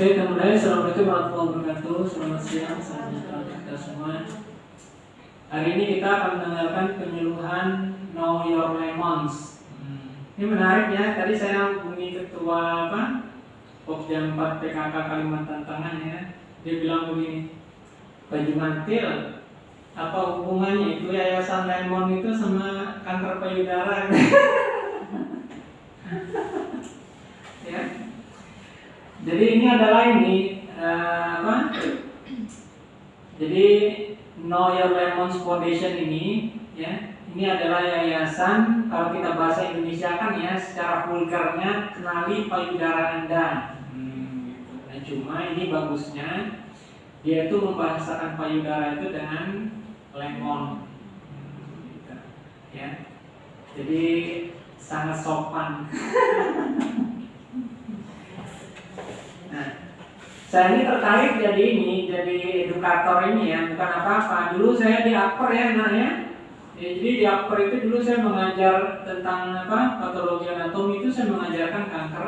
Oke, kemudian Assalamualaikum warahmatullahi wabarakatuh. Selamat siang, selamat sejahtera untuk kita semua. Hari ini kita akan mendengarkan penyuluhan Know Your Lemons. Hmm. Ini menarik ya, tadi saya hubungi ketua apa? Pokja 4 PKK Kalimantan Tengah ya. Dia bilang begini Baju mantil apa hubungannya itu yayasan lemon itu sama kanker payudara jadi ini adalah ini uh, apa? Jadi Know Your Lemons Foundation ini ya ini adalah yayasan kalau kita bahasa Indonesia kan ya secara vulgarnya kenali payudara anda. Hmm, nah cuma ini bagusnya dia itu membahasakan payudara itu dengan lemon. Gitu. ya. Jadi sangat sopan nah saya ini tertarik jadi ini jadi edukator ini ya bukan apa-apa. Dulu saya di upper ya nah ya jadi di upper itu dulu saya mengajar tentang apa patologi anatomi itu saya mengajarkan kanker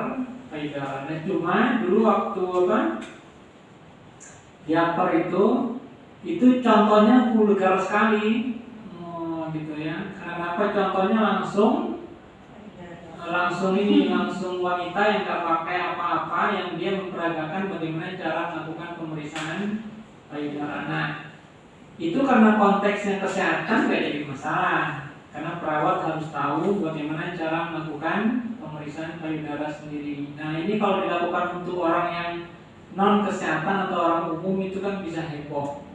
payudara. Nah cuma dulu waktu apa di upper itu itu contohnya vulgar sekali. Oh, gitu ya. Karena apa? Contohnya langsung langsung ini langsung wanita yang nggak pakai apa-apa yang dia memperagakan bagaimana cara melakukan pemeriksaan payudara. Nah itu karena konteksnya kesehatan nggak jadi masalah. Karena perawat harus tahu bagaimana cara melakukan pemeriksaan payudara sendiri. Nah ini kalau dilakukan untuk orang yang non kesehatan atau orang umum itu kan bisa heboh.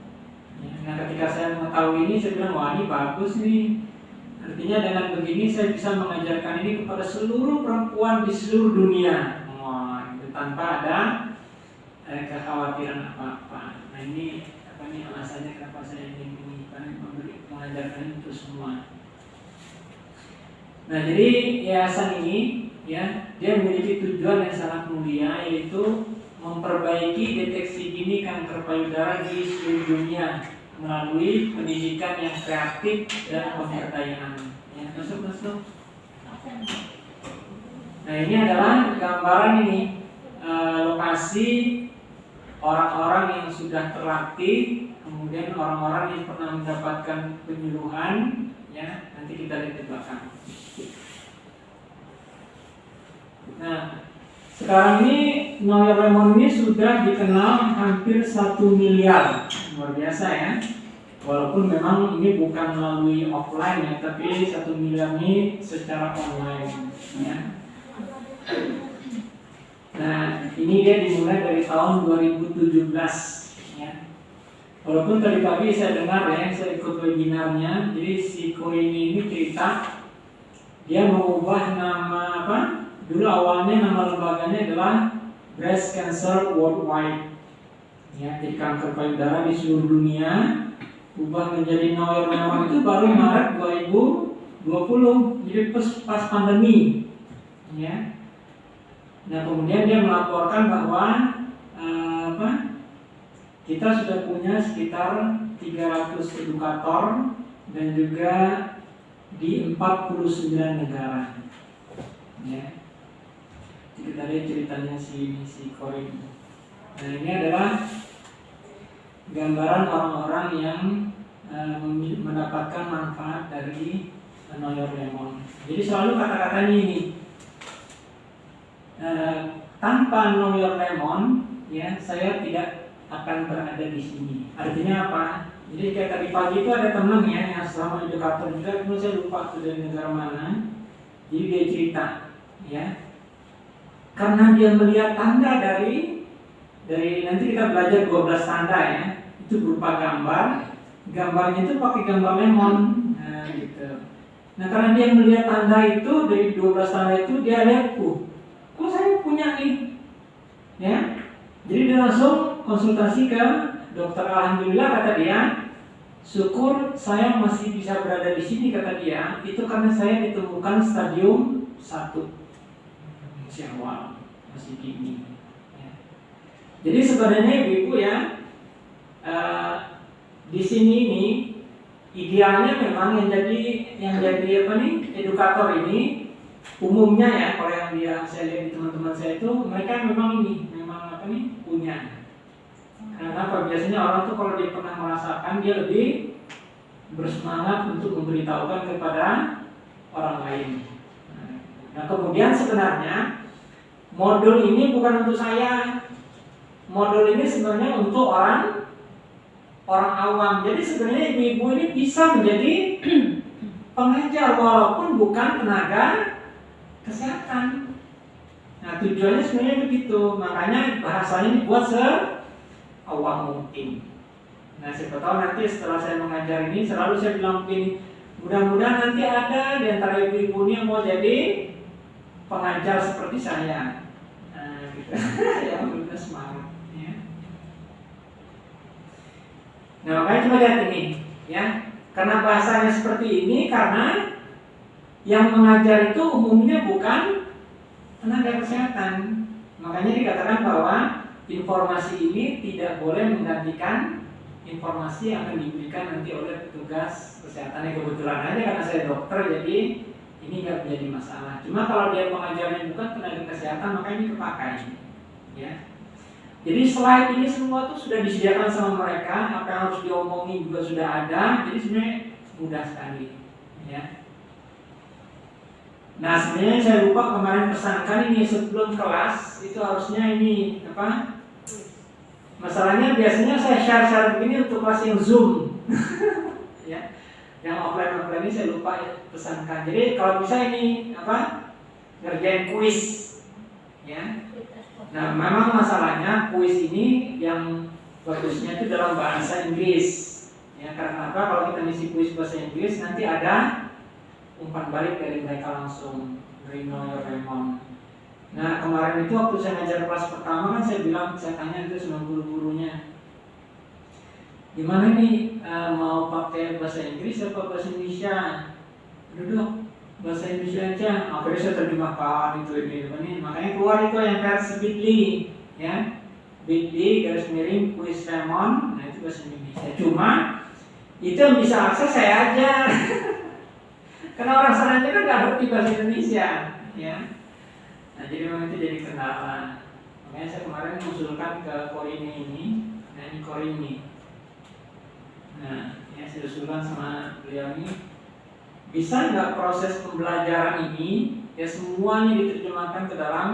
Nah ketika saya mengetahui ini saya bilang wah ini bagus nih Artinya dengan begini saya bisa mengajarkan ini kepada seluruh perempuan di seluruh dunia. Wah itu tanpa ada eh, kekhawatiran apa-apa. Nah ini apa nih alasannya kenapa saya ingin memberi mengajarkan untuk semua. Nah jadi yayasan ini ya dia memiliki tujuan yang sangat mulia yaitu memperbaiki deteksi dini kanker payudara di seluruh dunia melalui pendidikan yang kreatif dan pemberdayaan. Masuk masuk. Nah ini adalah gambaran ini e, lokasi orang-orang yang sudah terlatih, kemudian orang-orang yang pernah mendapatkan penyuluhan, ya nanti kita lihat di belakang. Nah sekarang ini Noya Lemon ini sudah dikenal hampir satu miliar luar biasa ya walaupun memang ini bukan melalui offline ya tapi satu miliar ini secara online ya. Nah ini dia dimulai dari tahun 2017 ya. Walaupun tadi pagi saya dengar ya saya ikut webinarnya jadi si Koini ini cerita dia mengubah nama apa dulu awalnya nama lembaganya adalah Breast Cancer Worldwide ya. Jadi kanker payudara di seluruh dunia ubah menjadi Noel Mewah itu baru Maret 2020 jadi pas, pas pandemi ya. Nah kemudian dia melaporkan bahwa uh, apa kita sudah punya sekitar 300 edukator dan juga di 49 negara ya. Kita lihat ceritanya si si nah ini adalah gambaran orang-orang yang uh, mendapatkan manfaat dari Know Your Lemon. Jadi selalu kata-katanya ini uh, tanpa Know Your Lemon, ya saya tidak akan berada di sini. Artinya apa? Jadi kayak tadi pagi itu ada teman ya yang selama edukator juga, kemudian saya lupa itu dari negara mana. Jadi dia cerita, ya, karena dia melihat tanda dari dari nanti kita belajar 12 tanda ya. Itu berupa gambar. Gambarnya itu pakai gambar lemon. Nah gitu. Nah karena dia melihat tanda itu dari 12 tanda itu dia lihat uh kok saya punya nih? Ya. Jadi dia langsung konsultasi ke dokter. Alhamdulillah kata dia syukur saya masih bisa berada di sini kata dia. Itu karena saya ditemukan stadium satu. Masih awal masih dini jadi sebenarnya ibu-ibu ya uh, di sini ini idealnya memang yang jadi yang jadi apa nih edukator ini umumnya ya kalau yang dia saya lihat di teman-teman saya itu mereka memang ini memang apa apa nih punya. Kenapa biasanya orang tuh kalau dia pernah merasakan dia lebih bersemangat untuk memberitahukan kepada orang lain. Nah kemudian sebenarnya modul ini bukan untuk saya. Modul ini sebenarnya untuk orang orang awam. Jadi sebenarnya ibu-ibu ini bisa menjadi pengajar walaupun bukan tenaga kesehatan. Nah tujuannya sebenarnya begitu. Makanya bahasanya dibuat se awam mungkin. Nah siapa tahu nanti setelah saya mengajar ini selalu saya bilang begini, mudah-mudahan nanti ada di antara ibu-ibu ini yang mau jadi pengajar seperti saya. Nah, gitu. ya semangat. Ya. Nah makanya coba lihat ini, ya. Karena bahasanya seperti ini karena yang mengajar itu umumnya bukan tenaga kesehatan. Makanya dikatakan bahwa informasi ini tidak boleh menggantikan informasi yang akan diberikan nanti oleh petugas kesehatan yang kebetulan aja karena saya dokter jadi ini nggak menjadi masalah. Cuma kalau dia pengajarnya bukan tenaga kesehatan maka ini kepakai, ya. Jadi slide ini semua tuh sudah disediakan sama mereka, apa yang harus diomongin juga sudah ada, jadi sebenarnya mudah sekali, ya. Nah sebenarnya saya lupa kemarin pesankan ini sebelum kelas itu harusnya ini apa Masalahnya biasanya saya share-share begini untuk kelas yang Zoom. ya. Yang offline-offline ini saya lupa pesankan. Jadi kalau bisa ini apa? ngerjain kuis. Ya. Nah, memang masalahnya kuis ini yang bagusnya itu dalam bahasa Inggris. Ya, karena apa? Kalau kita ngisi kuis bahasa Inggris nanti ada umpan balik dari mereka langsung know your Nah kemarin itu waktu saya ngajar kelas pertama kan saya bilang saya tanya itu sama guru-gurunya gimana nih uh, mau pakai bahasa Inggris atau bahasa Indonesia? Duduk bahasa Indonesia aja. Akhirnya saya terjemahkan itu ini, ini. Makanya keluar itu yang versi Bitly, ya. Bitly garis miring kuis lemon, nah itu bahasa Indonesia. Cuma itu yang bisa akses saya aja. Karena orang sana kan nggak ngerti bahasa Indonesia, ya. Nah jadi memang itu jadi kendala. Makanya saya kemarin mengusulkan ke Korini ini, ini Korini. Nah, ya saya usulkan sama beliau ini, bisa nggak proses pembelajaran ini ya semuanya diterjemahkan ke dalam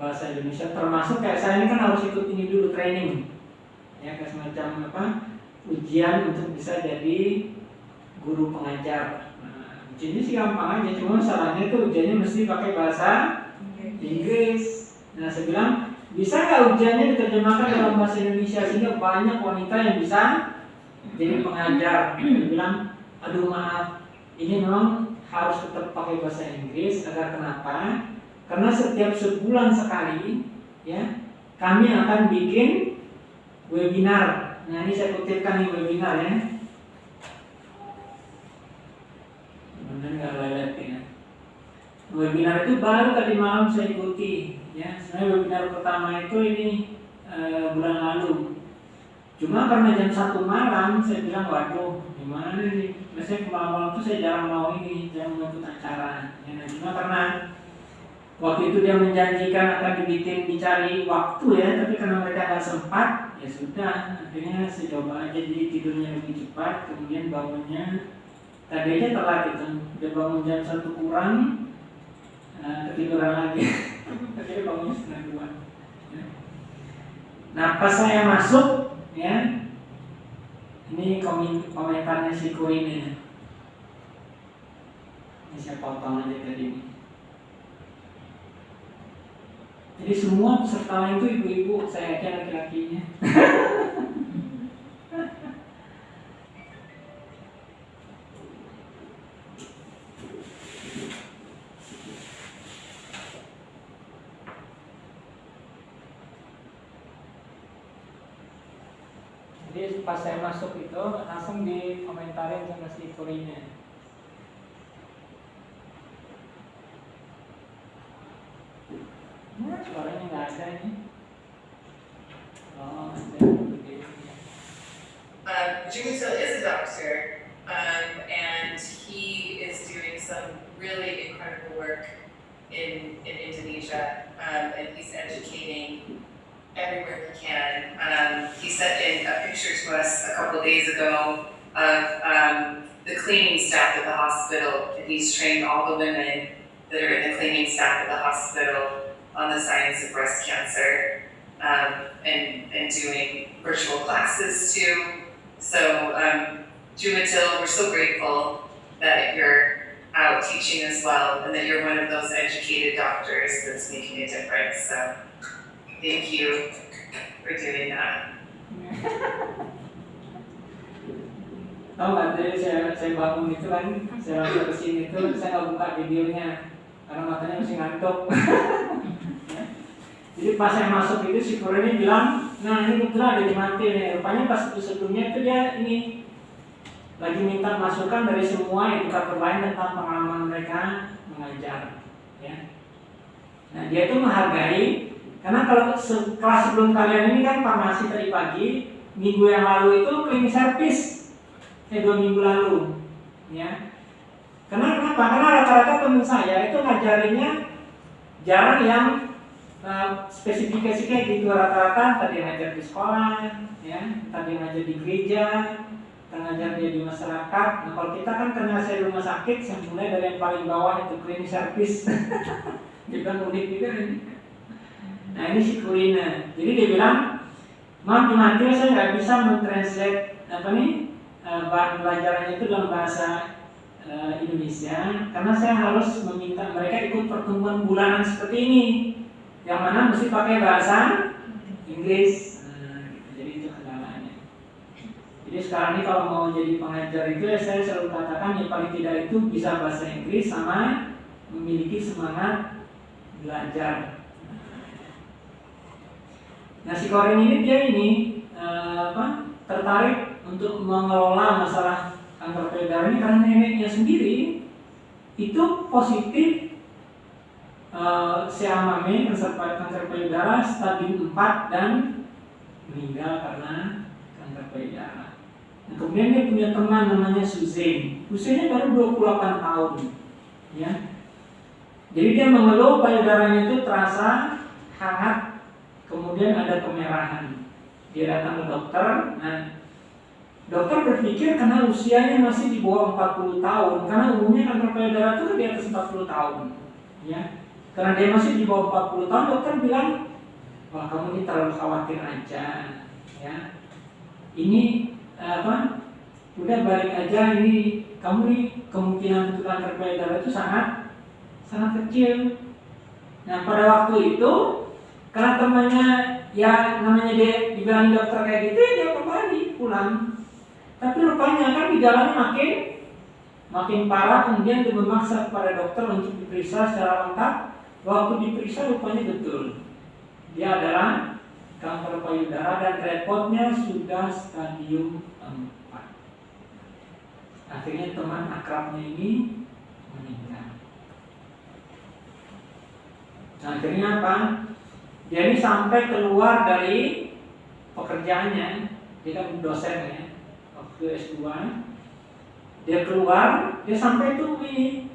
bahasa Indonesia? Termasuk kayak saya ini kan harus ikut ini dulu training. Ya kayak semacam apa ujian untuk bisa jadi guru pengajar. Nah, ujiannya sih gampang aja cuma salahnya itu ujiannya mesti pakai bahasa Inggris. Nah, saya bilang, bisa nggak ujiannya diterjemahkan dalam bahasa Indonesia sehingga banyak wanita yang bisa jadi pengajar. Saya bilang, aduh maaf, ini memang harus tetap pakai bahasa Inggris agar kenapa? Karena setiap sebulan sekali, ya, kami akan bikin webinar. Nah, ini saya kutipkan nih webinar ya. Benar nggak ya? webinar itu baru tadi malam saya ikuti ya sebenarnya webinar pertama itu ini e, bulan lalu cuma karena jam satu malam saya bilang waduh gimana nih? Biasanya malam-malam itu saya jarang mau ini jarang mau ikut acara. Ya, cuma karena waktu itu dia menjanjikan akan dibikin dicari waktu ya tapi karena mereka nggak sempat ya sudah. Akhirnya saya coba aja jadi tidurnya lebih cepat kemudian bangunnya. Tadi aja telat itu dia bangun jam satu kurang nah, ketiduran lagi. Akhirnya bangunnya setengah dua. Ya. nah pas saya masuk ya ini komentarnya si Ko ini. Ini saya potong aja tadi? Ini jadi semua peserta lain itu ibu-ibu saya aja laki-lakinya. Pas saya masuk itu langsung dikomentarin sama si kurinya nah, suaranya? Nggak ada ini. Oh ada um, still is a doctor um, and he is doing some really incredible work in, in Indonesia um, and he's educating everywhere he can. Um, he sent in a picture to us a couple of days ago of um, the cleaning staff at the hospital, and he's trained all the women that are in the cleaning staff at the hospital on the science of breast cancer, um, and, and doing virtual classes too. So, um, Jumatil, we're so grateful that you're out teaching as well, and that you're one of those educated doctors that's making a difference, so thank you for doing that. Tahu nggak tadi saya saya bangun itu kan, saya langsung ke sini itu saya nggak buka videonya karena matanya masih ngantuk. Jadi pas saya masuk itu si ini bilang, nah ini kebetulan ada di mati nih. Rupanya pas itu sebelumnya itu dia ini lagi minta masukan dari semua edukator lain tentang pengalaman mereka mengajar. Ya. Nah dia itu menghargai karena kalau kelas sebelum kalian ini kan farmasi tadi pagi, minggu yang lalu itu cleaning service, eh dua minggu lalu, ya. Karena kenapa? Karena rata-rata teman saya itu ngajarinnya jarang yang uh, spesifikasinya gitu rata-rata tadi ngajar di sekolah, ya, tadi ngajar di gereja, ngajar dia di masyarakat. Nah kalau kita kan karena saya rumah sakit, saya mulai dari yang paling bawah itu cleaning service. juga unik juga ini. Nah ini si Kurina. Jadi dia bilang, maaf nanti saya nggak bisa mentranslate apa nih bahan pelajarannya itu dalam bahasa uh, Indonesia karena saya harus meminta mereka ikut pertemuan bulanan seperti ini yang mana mesti pakai bahasa Inggris nah, gitu. jadi itu kendalanya jadi sekarang ini kalau mau jadi pengajar itu ya saya selalu katakan yang paling tidak itu bisa bahasa Inggris sama memiliki semangat belajar nah si ini dia ini uh, apa tertarik untuk mengelola masalah kanker payudara ini karena neneknya sendiri itu positif uh, siamame kanker payudara stadium 4 dan meninggal karena kanker payudara. Nah, kemudian dia punya teman namanya Suzanne. Usianya baru 28 tahun. Ya. Jadi dia mengeluh payudaranya itu terasa hangat, kemudian ada kemerahan. Dia datang ke dokter, nah Dokter berpikir karena usianya masih di bawah 40 tahun, karena umumnya kanker payudara itu di atas 40 tahun. Ya. Karena dia masih di bawah 40 tahun, dokter bilang, wah kamu ini terlalu khawatir aja. Ya. Ini apa? Udah balik aja ini kamu nih kemungkinan untuk kanker payudara itu sangat sangat kecil. Nah pada waktu itu karena temannya ya namanya dia dibilang dokter kayak gitu ya dia kembali pulang tapi rupanya kan gejalanya makin makin parah kemudian dia memaksa kepada dokter untuk diperiksa secara lengkap. Waktu diperiksa rupanya betul. Dia adalah kanker payudara dan repotnya sudah stadium 4. Akhirnya teman akrabnya ini meninggal. Nah, akhirnya apa? Ini sampai keluar dari pekerjaannya, dia kan dosen ya, ke S2 dia keluar dia sampai tuh di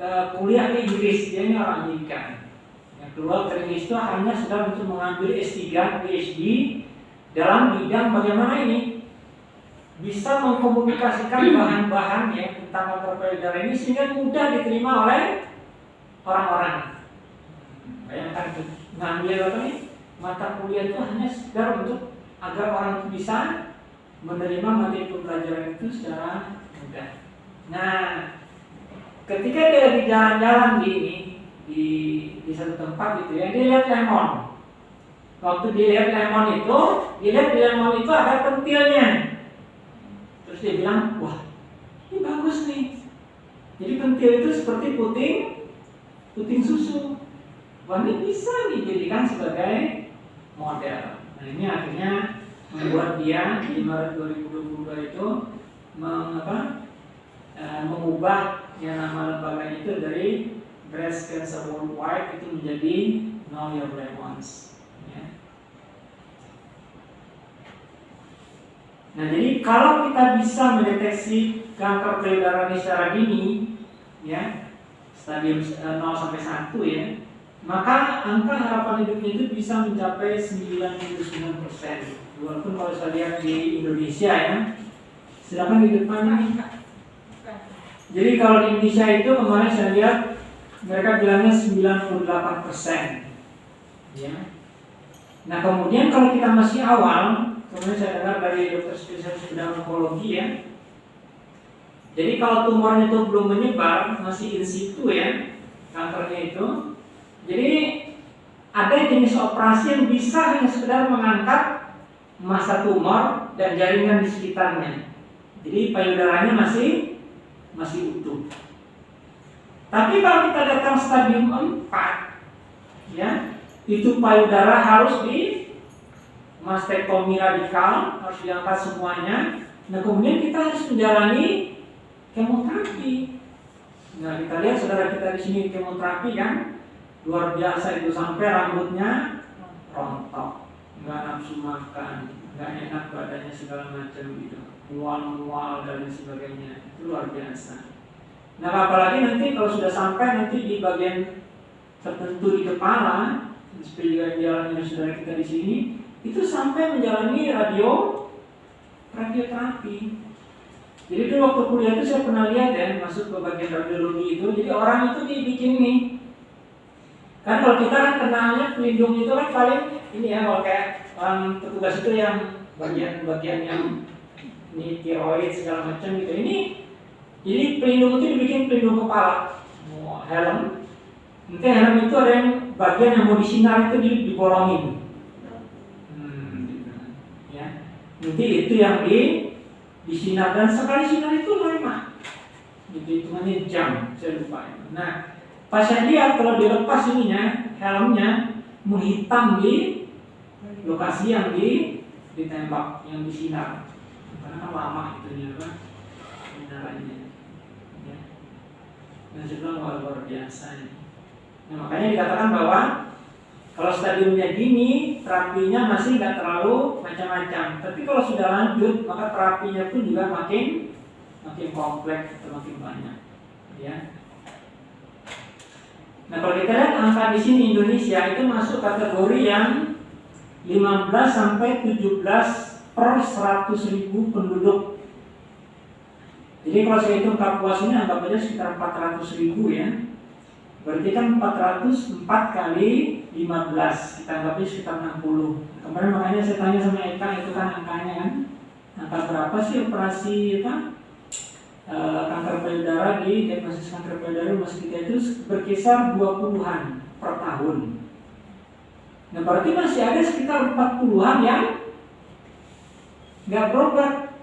ke kuliah di Inggris dia ini orang Amerika yang keluar dari Inggris itu hanya sudah untuk mengambil S3 PhD dalam bidang bagaimana ini bisa mengkomunikasikan bahan-bahan ya tentang payudara ini sehingga mudah diterima oleh orang-orang. Bayangkan itu ngambil apa nih mata kuliah itu hanya sekedar untuk agar orang itu bisa menerima materi pembelajaran itu secara mudah. Nah, ketika dia lagi jalan-jalan di ini di di satu tempat gitu ya, dia lihat lemon. Waktu dia lihat lemon itu, dia lihat di lemon itu ada pentilnya. Terus dia bilang, wah ini bagus nih. Jadi pentil itu seperti puting puting susu. Wah ini bisa dijadikan sebagai model. Nah ini akhirnya membuat dia di Maret 2022 itu mengapa e, mengubah yang nama lembaganya itu dari Breast Cancer Worldwide itu menjadi Know Your Lemons. Ya. Nah jadi kalau kita bisa mendeteksi kanker payudara secara dini, ya stadium 0 sampai 1 ya, maka angka harapan hidupnya itu bisa mencapai 99% walaupun kalau saya lihat di Indonesia ya silakan di depan ini. Jadi kalau di Indonesia itu kemarin saya lihat mereka bilangnya 98% ya. Nah kemudian kalau kita masih awal kemudian saya dengar dari dokter spesialis bidang onkologi ya. Jadi kalau tumornya itu belum menyebar masih in situ ya kankernya itu jadi ada jenis operasi yang bisa hanya sekedar mengangkat masa tumor dan jaringan di sekitarnya. Jadi payudaranya masih masih utuh. Tapi kalau kita datang stadium 4 ya, itu payudara harus di mastektomi radikal, harus diangkat semuanya. Nah, kemudian kita harus menjalani kemoterapi. Nah, kita lihat saudara kita di sini kemoterapi kan, luar biasa itu sampai rambutnya rontok. Nggak nafsu makan nggak enak badannya segala macam gitu. Mual-mual dan sebagainya. Itu luar biasa. Nah apalagi nanti kalau sudah sampai nanti di bagian tertentu di kepala seperti juga jalannya saudara kita di sini itu sampai menjalani radio radioterapi. Jadi dulu waktu kuliah itu saya pernah lihat ya masuk ke bagian radiologi itu. Jadi orang itu dibikin nih Kan kalau kita kan kenalnya pelindung itu kan paling ini ya kalau kayak orang petugas itu yang bagian-bagian yang ini tiroid segala macam gitu. Ini jadi pelindung itu dibikin pelindung kepala, helm. Nanti helm itu ada yang bagian yang mau disinar itu dibolongin. Hmm, ya. Nanti itu yang di disinar dan sekali sinar itu lama. Gitu hitungannya jam, saya lupa. Nah, Pas saya lihat kalau dilepas ininya, helmnya menghitam di lokasi yang di ditembak, yang disinar. Karena kan lama itu apa sinarannya. Ya. Dan juga luar, luar biasa. Nah, makanya dikatakan bahwa kalau stadiumnya dini, terapinya masih nggak terlalu macam-macam. Tapi kalau sudah lanjut, maka terapinya pun juga makin makin kompleks makin banyak. Ya, Nah kalau kita lihat angka di sini Indonesia itu masuk kategori yang 15 sampai 17 per 100 ribu penduduk. Jadi kalau saya hitung Kapuas ini anggap aja sekitar 400 ribu ya. Berarti kan 404 kali 15, kita anggapnya sekitar 60. Kemarin makanya saya tanya sama Eka itu kan angkanya kan. Angka berapa sih operasi apa? Eh, kanker payudara di diagnosis kanker payudara rumah kita itu berkisar 20-an per tahun. Nah berarti masih ada sekitar 40-an yang nggak berobat.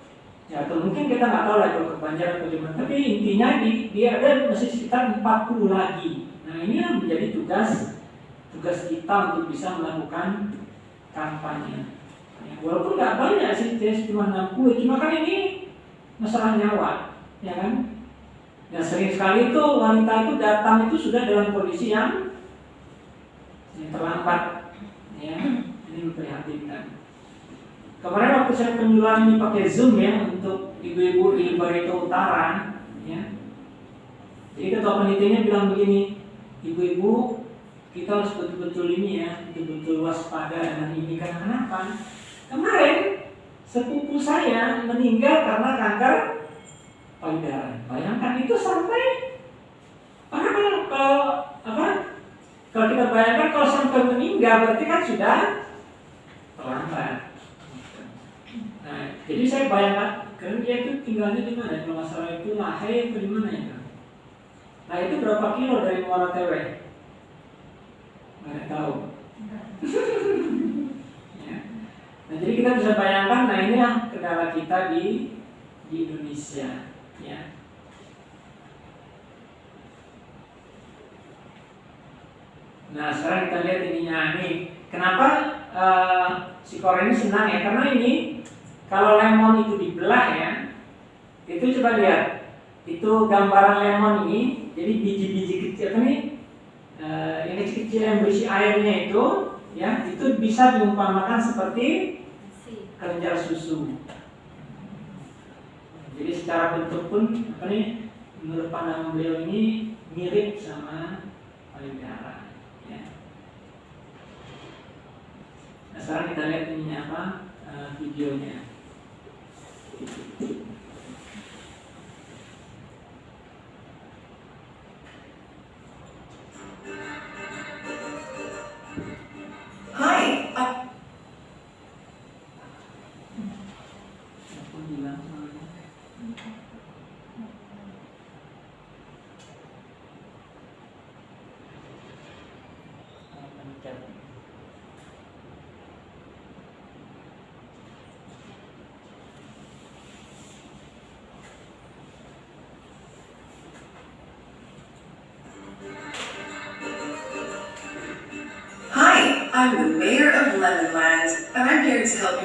Ya atau mungkin kita nggak tahu lah kalau kepanjangan atau gimana. Tapi intinya di, dia ada masih sekitar 40 lagi. Nah ini yang menjadi tugas tugas kita untuk bisa melakukan kampanye. Ya, walaupun nggak banyak sih cuma 60, cuma kan ini masalah nyawa ya kan? Ya sering sekali itu wanita itu datang itu sudah dalam kondisi yang, yang terlambat, ya ini memprihatinkan. Kemarin waktu saya penyuluhan ini pakai zoom ya untuk ibu-ibu di Barito Utara, ya. Jadi ketua penelitiannya bilang begini, ibu-ibu kita harus betul-betul ini ya, betul-betul waspada dengan ini karena kenapa? Kemarin sepupu saya meninggal karena kanker payudara. Bayangkan itu sampai karena kalau, kalau apa? Kalau kita bayangkan kalau sampai meninggal berarti kan sudah terlambat. Nah, jadi saya bayangkan kan dia itu tinggalnya di mana? Kalau masalah itu Lahai atau di mana ya? Nah itu berapa kilo dari Muara Tewe? Nggak tahu. ya. Nah jadi kita bisa bayangkan, nah ini yang kendala kita di di Indonesia ya. Nah sekarang kita lihat ininya. Nih Kenapa uh, si Korea ini senang ya? Karena ini kalau lemon itu dibelah ya Itu coba lihat. Itu gambaran lemon ini Jadi biji-biji kecil nih? Uh, Yang kecil-kecil yang berisi airnya itu ya Itu bisa diumpamakan seperti kelenjar susu jadi secara bentuk pun apa nih menurut pandangan beliau ini mirip sama payudara. Ya. Nah, sekarang kita lihat ini apa uh, videonya. I'm the mayor of Lemonland, and I'm here to help you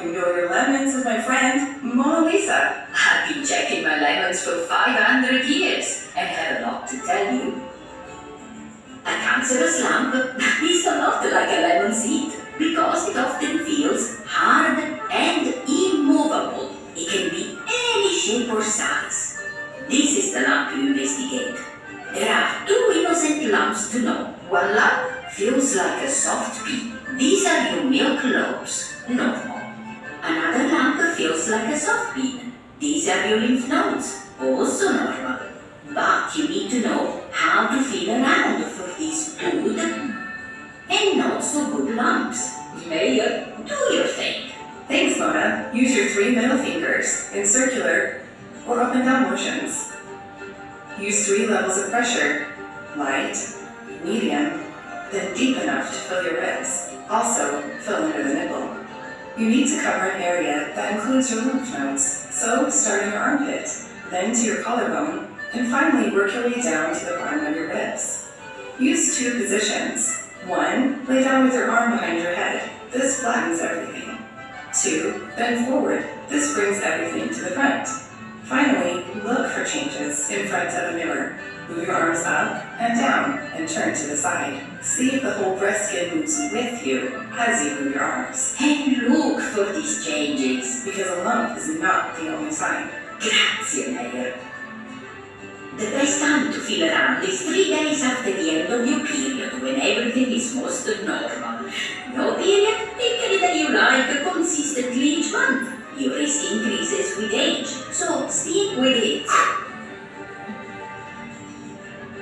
consistently each month. Your risk increases with age, so stick with it.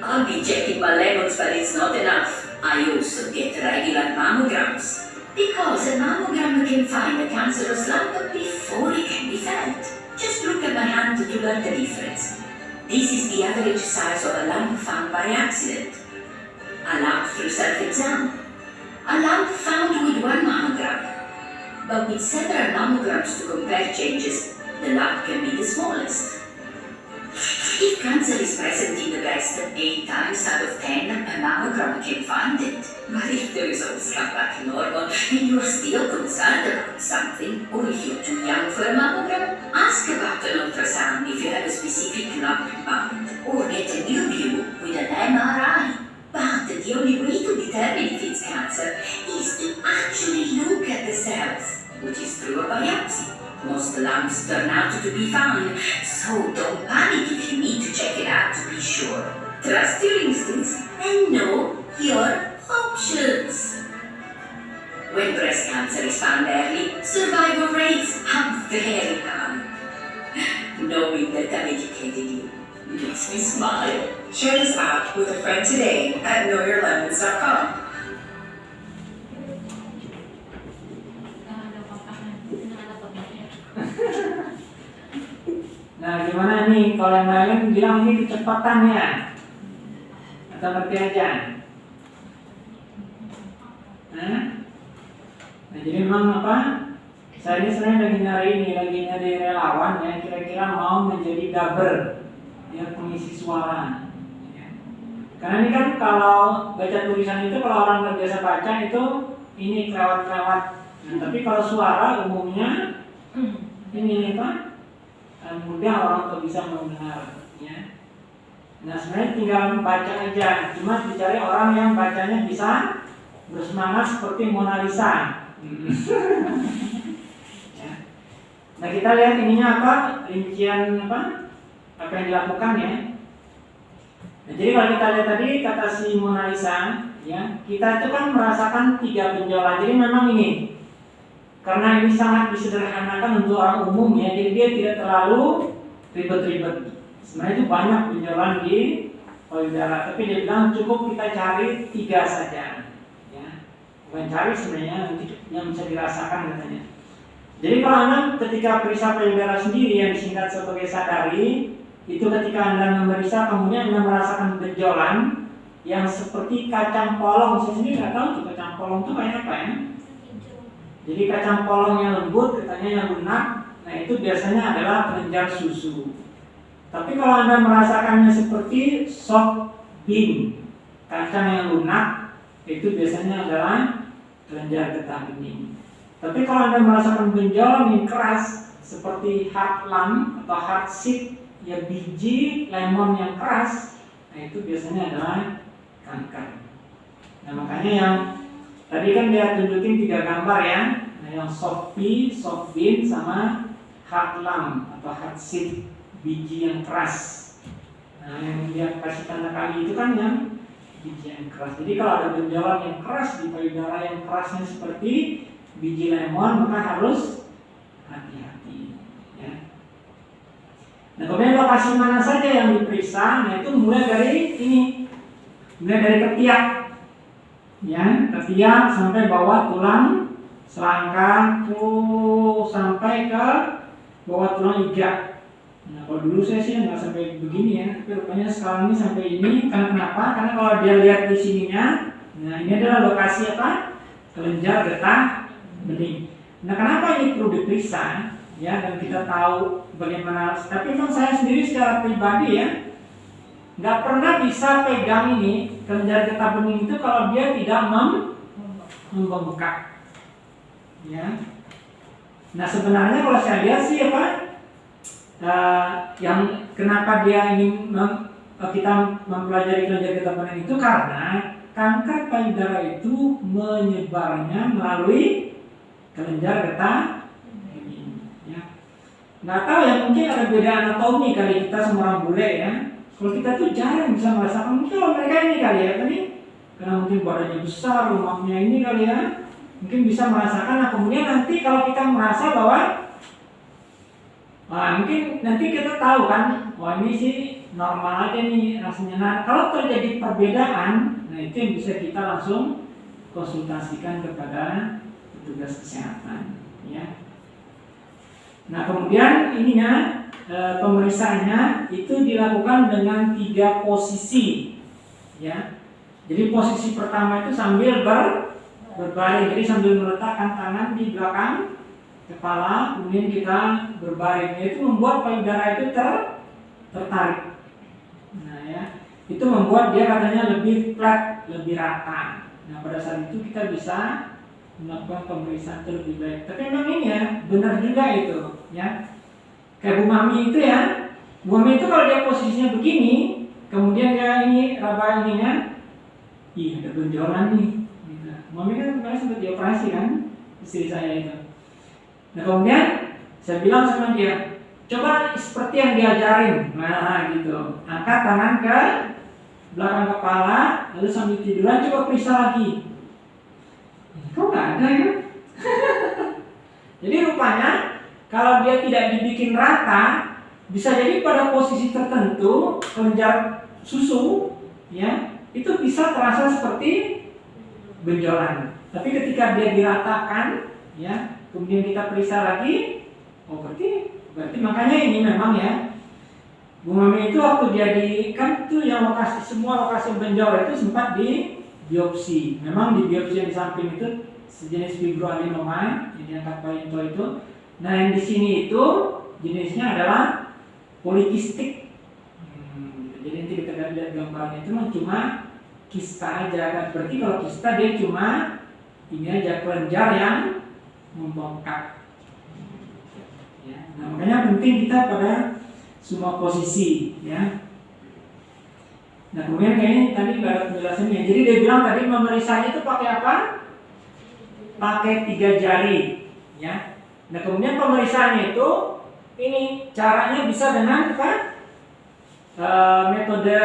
I'll be checking my lemons, but it's not enough. I also get regular mammograms. Because a mammogram can find a cancerous lump before it can be felt. Just look at my hand to learn the difference. This is the average size of a lump found by accident. A lump through self-exam. A lump found with one mammogram. But with several mammograms to compare changes, the lump can be the smallest. If cancer is present in the breast, 8 times out of 10, a mammogram can find it. But if the results come back normal and you're still concerned about something, or if you're too young for a mammogram, ask about an ultrasound if you have a specific lump in mind, or get a new view with an MRI. But the only way to determine if it's cancer is to actually look at the cells, which is through a biopsy. Most lumps turn out to be fine, so don't panic if you need to check it out to be sure. Trust your instincts and know your options. When breast cancer is found early, survival rates are very high. Knowing that I've educated you makes me smile. Share this app with a friend today at knowyourlemons.com. Nah, gimana nih kalau yang lain bilang ini kecepatannya? Atau ngerti aja? Nah, jadi memang apa? Saya ini sebenarnya lagi nyari ini, lagi nyari relawan yang kira-kira mau menjadi dubber, ya pengisi suara. Ya. Karena ini kan kalau baca tulisan itu kalau orang nggak biasa baca itu ini kelewat-kelewat. Nah, tapi kalau suara umumnya ini apa? eh, mudah orang untuk bisa mendengar ya. Nah sebenarnya tinggal baca aja, cuma dicari orang yang bacanya bisa bersemangat seperti Mona Lisa. ya. Nah kita lihat ininya apa, rincian apa, apa yang dilakukan ya. Nah, jadi kalau kita lihat tadi kata si Mona Lisa, ya kita itu kan merasakan tiga benjolan. Jadi memang ini karena ini sangat disederhanakan untuk orang umum ya, jadi dia tidak terlalu ribet-ribet. Sebenarnya itu banyak benjolan di payudara, tapi dia bilang cukup kita cari tiga saja. Ya, bukan cari sebenarnya yang bisa dirasakan katanya. Jadi kalau anda ketika periksa payudara sendiri yang disingkat sebagai sadari, itu ketika anda memeriksa kemudian anda merasakan benjolan yang seperti kacang polong. Saya sendiri nggak tahu tuh kacang polong itu kayak apa ya. Jadi kacang polong yang lembut, katanya yang lunak, nah itu biasanya adalah kelenjar susu. Tapi kalau anda merasakannya seperti soft bean, kacang yang lunak, itu biasanya adalah kelenjar getah bening. Tapi kalau anda merasakan benjolan yang keras, seperti hard lam atau hard seed, ya biji lemon yang keras, nah itu biasanya adalah kanker. Nah makanya yang tadi kan dia tunjukin tiga gambar ya, nah yang soft bean, sama hard atau hard seed biji yang keras. Nah yang dia kasih tanda kali itu kan yang biji yang keras. Jadi kalau ada benjolan yang keras di payudara yang kerasnya seperti biji lemon maka harus hati-hati. Ya. Nah kemudian lokasi mana saja yang diperiksa? Nah itu mulai dari ini, mulai dari ketiak, ya ketiak sampai bawah tulang selangkah tuh sampai ke bawah tulang iga. Nah kalau dulu saya sih nggak sampai begini ya, tapi rupanya sekarang ini sampai ini. Karena kenapa? Karena kalau dia lihat di sininya, nah ini adalah lokasi apa? Kelenjar getah bening. Nah, kenapa ini perlu diperiksa? Ya, dan kita tahu bagaimana. Tapi memang saya sendiri secara pribadi ya, nggak pernah bisa pegang ini kelenjar getah bening itu kalau dia tidak mem membengkak. Ya. Nah, sebenarnya kalau saya lihat sih apa? Uh, yang kenapa dia ingin mem, kita mempelajari kelenjar getah bening itu karena kanker payudara itu menyebarnya melalui kelenjar getah ini ya nggak tahu ya mungkin ada beda anatomi kali kita semua orang bule ya kalau kita tuh jarang bisa merasakan mungkin kalau mereka ini kali ya tadi karena mungkin badannya besar rumahnya ini kali ya mungkin bisa merasakan nah kemudian nanti kalau kita merasa bahwa Nah, mungkin nanti kita tahu kan, wah ini sih normal aja nih rasanya. Nah, kalau terjadi perbedaan, nah itu yang bisa kita langsung konsultasikan kepada petugas kesehatan ya. Nah kemudian ininya e, pemeriksaannya itu dilakukan dengan tiga posisi ya. Jadi posisi pertama itu sambil ber, berbaring, jadi sambil meletakkan tangan di belakang kepala, kemudian kita berbaring. Itu membuat payudara itu ter, tertarik. Nah ya, itu membuat dia katanya lebih flat, lebih rata. Nah pada saat itu kita bisa melakukan pemeriksaan itu lebih baik. Tapi memang ini ya, benar juga itu, ya. Kayak Bu Mami itu ya, Bu Mami itu kalau dia posisinya begini, kemudian dia ini raba ininya, ih ada benjolan nih. Gitu. Mami kan kemarin sempat dioperasi kan, istri saya itu. Nah kemudian saya bilang sama dia, coba seperti yang diajarin, nah gitu, angkat tangan ke belakang kepala, lalu sambil tiduran coba periksa lagi. Kok nggak ada ya? jadi rupanya kalau dia tidak dibikin rata, bisa jadi pada posisi tertentu kelenjar susu, ya itu bisa terasa seperti benjolan. Tapi ketika dia diratakan, ya kemudian kita periksa lagi, oh berarti berarti makanya ini memang ya Bu Mami itu waktu dia di kan itu yang lokasi semua lokasi benjol itu sempat di biopsi. Memang di biopsi yang di samping itu sejenis fibroadenoma yang diangkat Pak itu. Nah yang di sini itu jenisnya adalah polikistik. Hmm, jadi nanti kita lihat gambarnya itu cuma kista aja kan. Berarti kalau kista dia cuma ini aja kelenjar yang membengkak. Ya, nah makanya penting kita pada semua posisi ya. Nah kemudian kayaknya tadi nggak ada penjelasannya. Jadi dia bilang tadi memeriksanya itu pakai apa? Pakai tiga jari, ya. Nah kemudian pemeriksaannya itu ini caranya bisa dengan apa? E, metode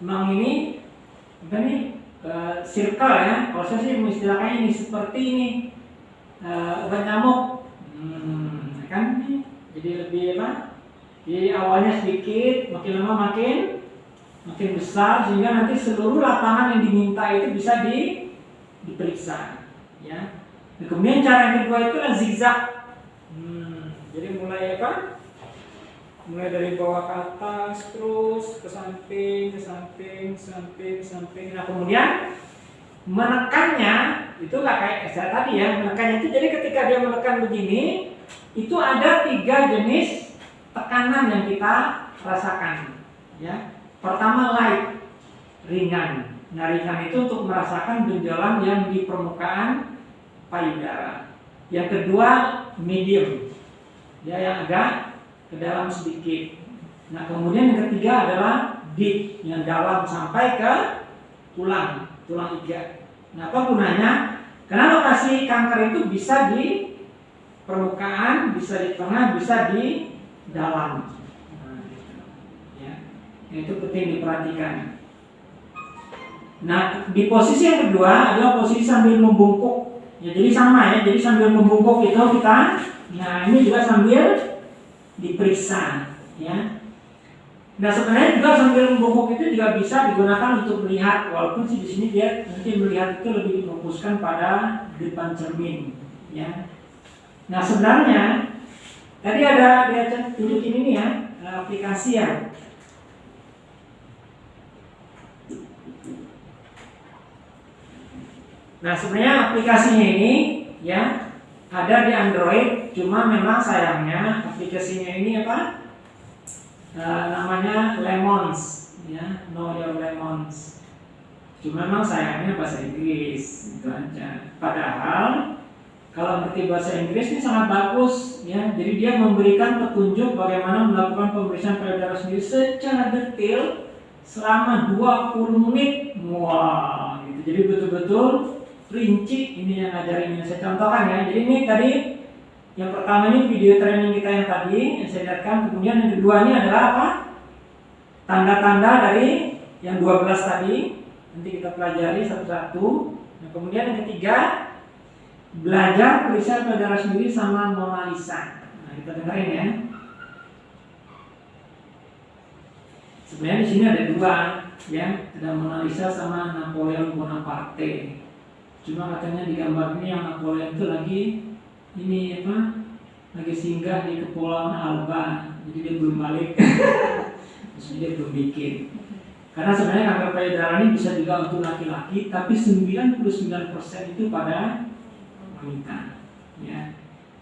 memang ini apa nih e, circle ya. Kalau saya sih mengistilahkannya ini seperti ini. eh, obat nyamuk. Hmm, kan jadi lebih apa? Jadi awalnya sedikit, makin lama makin makin besar sehingga nanti seluruh lapangan yang diminta itu bisa di, diperiksa. Ya. Dan kemudian cara yang kedua itu adalah zigzag. Jadi mulai apa? Mulai dari bawah ke atas, terus ke samping, ke samping, samping, samping. Nah kemudian menekannya itu nggak kayak saya tadi ya menekannya itu jadi ketika dia menekan begini itu ada tiga jenis tekanan yang kita rasakan ya pertama light ringan nah ringan itu untuk merasakan benjolan yang di permukaan payudara yang kedua medium ya yang agak ke dalam sedikit nah kemudian yang ketiga adalah deep yang dalam sampai ke tulang tulang iga Nah, apa gunanya? Karena lokasi kanker itu bisa di permukaan, bisa di tengah, bisa di dalam. Nah, ya. Itu penting diperhatikan. Nah, di posisi yang kedua adalah posisi sambil membungkuk. Ya, jadi sama ya. Jadi sambil membungkuk itu kita, nah ini juga sambil diperiksa, ya. Nah sebenarnya juga sambil membungkuk itu juga bisa digunakan untuk melihat walaupun sih di sini dia nanti melihat itu lebih difokuskan pada depan cermin ya. Nah sebenarnya tadi ada dia tunjukin ini ya aplikasi ya. Nah sebenarnya aplikasinya ini ya ada di Android cuma memang sayangnya aplikasinya ini apa? Uh, namanya Lemons ya Know Your Lemons. Cuma memang sayangnya bahasa Inggris itu aja. Padahal kalau ngerti bahasa Inggris ini sangat bagus ya. Jadi dia memberikan petunjuk bagaimana melakukan pemeriksaan payudara sendiri secara detail selama 20 menit. Wah gitu. Jadi betul-betul rinci ini yang ngajarin yang saya contohkan ya jadi ini tadi yang pertama ini video training kita yang tadi yang saya lihatkan. Kemudian yang kedua ini adalah apa? Tanda-tanda dari yang 12 tadi. Nanti kita pelajari satu-satu. Nah, kemudian yang ketiga belajar periksa payudara sendiri sama Mona Lisa. Nah, kita dengerin ya. Sebenarnya di sini ada dua, ya, ada Mona Lisa sama Napoleon Bonaparte. Cuma katanya di gambar ini yang Napoleon itu lagi ini apa lagi singgah di kepulauan Alba. Jadi dia belum balik. Terus dia belum bikin. Karena sebenarnya kanker payudara ini bisa juga untuk laki-laki tapi 99% itu pada wanita. Ya.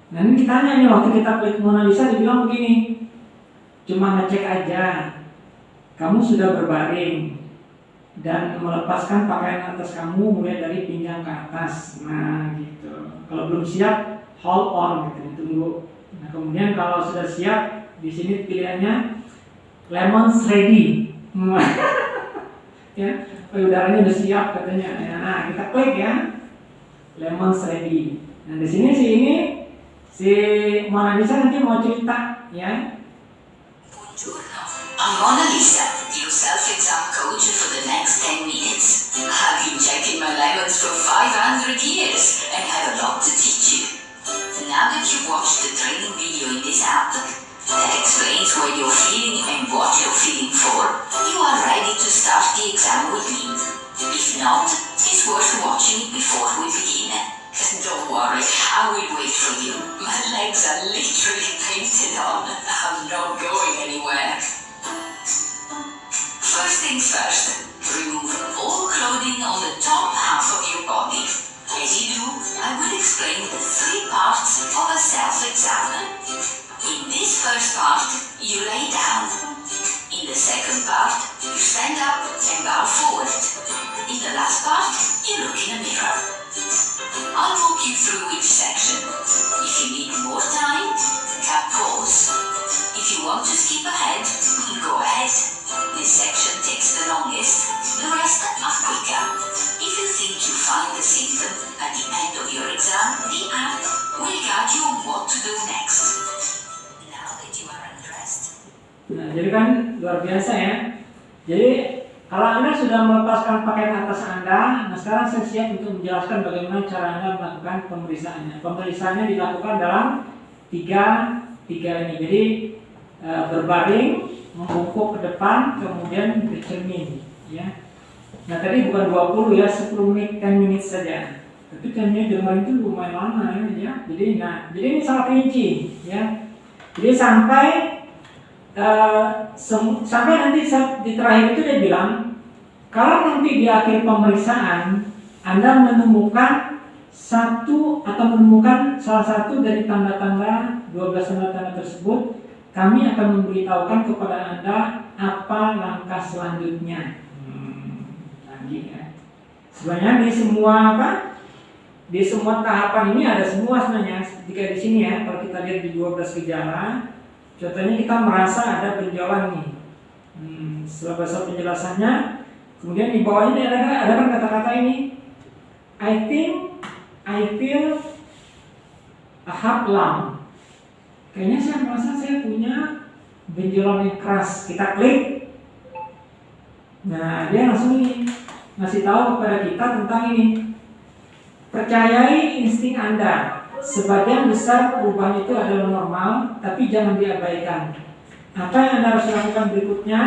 Nah ini kita tanya nih waktu kita klik Mona Lisa dibilang begini cuma ngecek aja. Kamu sudah berbaring dan melepaskan pakaian atas kamu mulai dari pinggang ke atas. Nah gitu. Kalau belum siap hold on gitu. Ditunggu. Nah kemudian kalau sudah siap di sini pilihannya lemon ready ya payudaranya udah siap katanya. Ya, nah kita klik ya. Lemon ready nah di sini si ini si Mona Lisa nanti mau cerita ya I'm Mona Lisa, your self-exam coach for the next 10 minutes. I've been checking my lemons for 500 years and have a lot to teach you. Now that you've watched the menjelaskan bagaimana cara Anda melakukan pemeriksaannya. Pemeriksaannya dilakukan dalam tiga, tiga ini. Jadi e, berbaring, membungkuk ke depan, kemudian bercermin. Ya. Nah tadi bukan 20 ya, 10 menit, 10 menit saja. Tapi 10 menit dengar itu lumayan lama ya. ya. Jadi, nah, jadi ini sangat rinci. Ya. Jadi sampai Uh, sampai nanti di terakhir itu dia bilang kalau nanti di akhir pemeriksaan Anda menemukan satu atau menemukan salah satu dari tanda-tanda 12 tanda-tanda tersebut kami akan memberitahukan kepada Anda apa langkah selanjutnya hmm, lagi ya sebenarnya di semua apa di semua tahapan ini ada semua sebenarnya jika di sini ya kalau kita lihat di 12 gejala Contohnya kita merasa ada benjolan nih. Hmm, setelah bahasa penjelasannya, kemudian di bawahnya ada ada kan kata-kata ini. I think I feel a hard lung. Kayaknya saya merasa saya punya benjolan yang keras. Kita klik. Nah, dia langsung ini ngasih tahu kepada kita tentang ini. Percayai insting Anda. Sebagian besar perubahan itu adalah normal, tapi jangan diabaikan. Apa yang Anda harus lakukan berikutnya?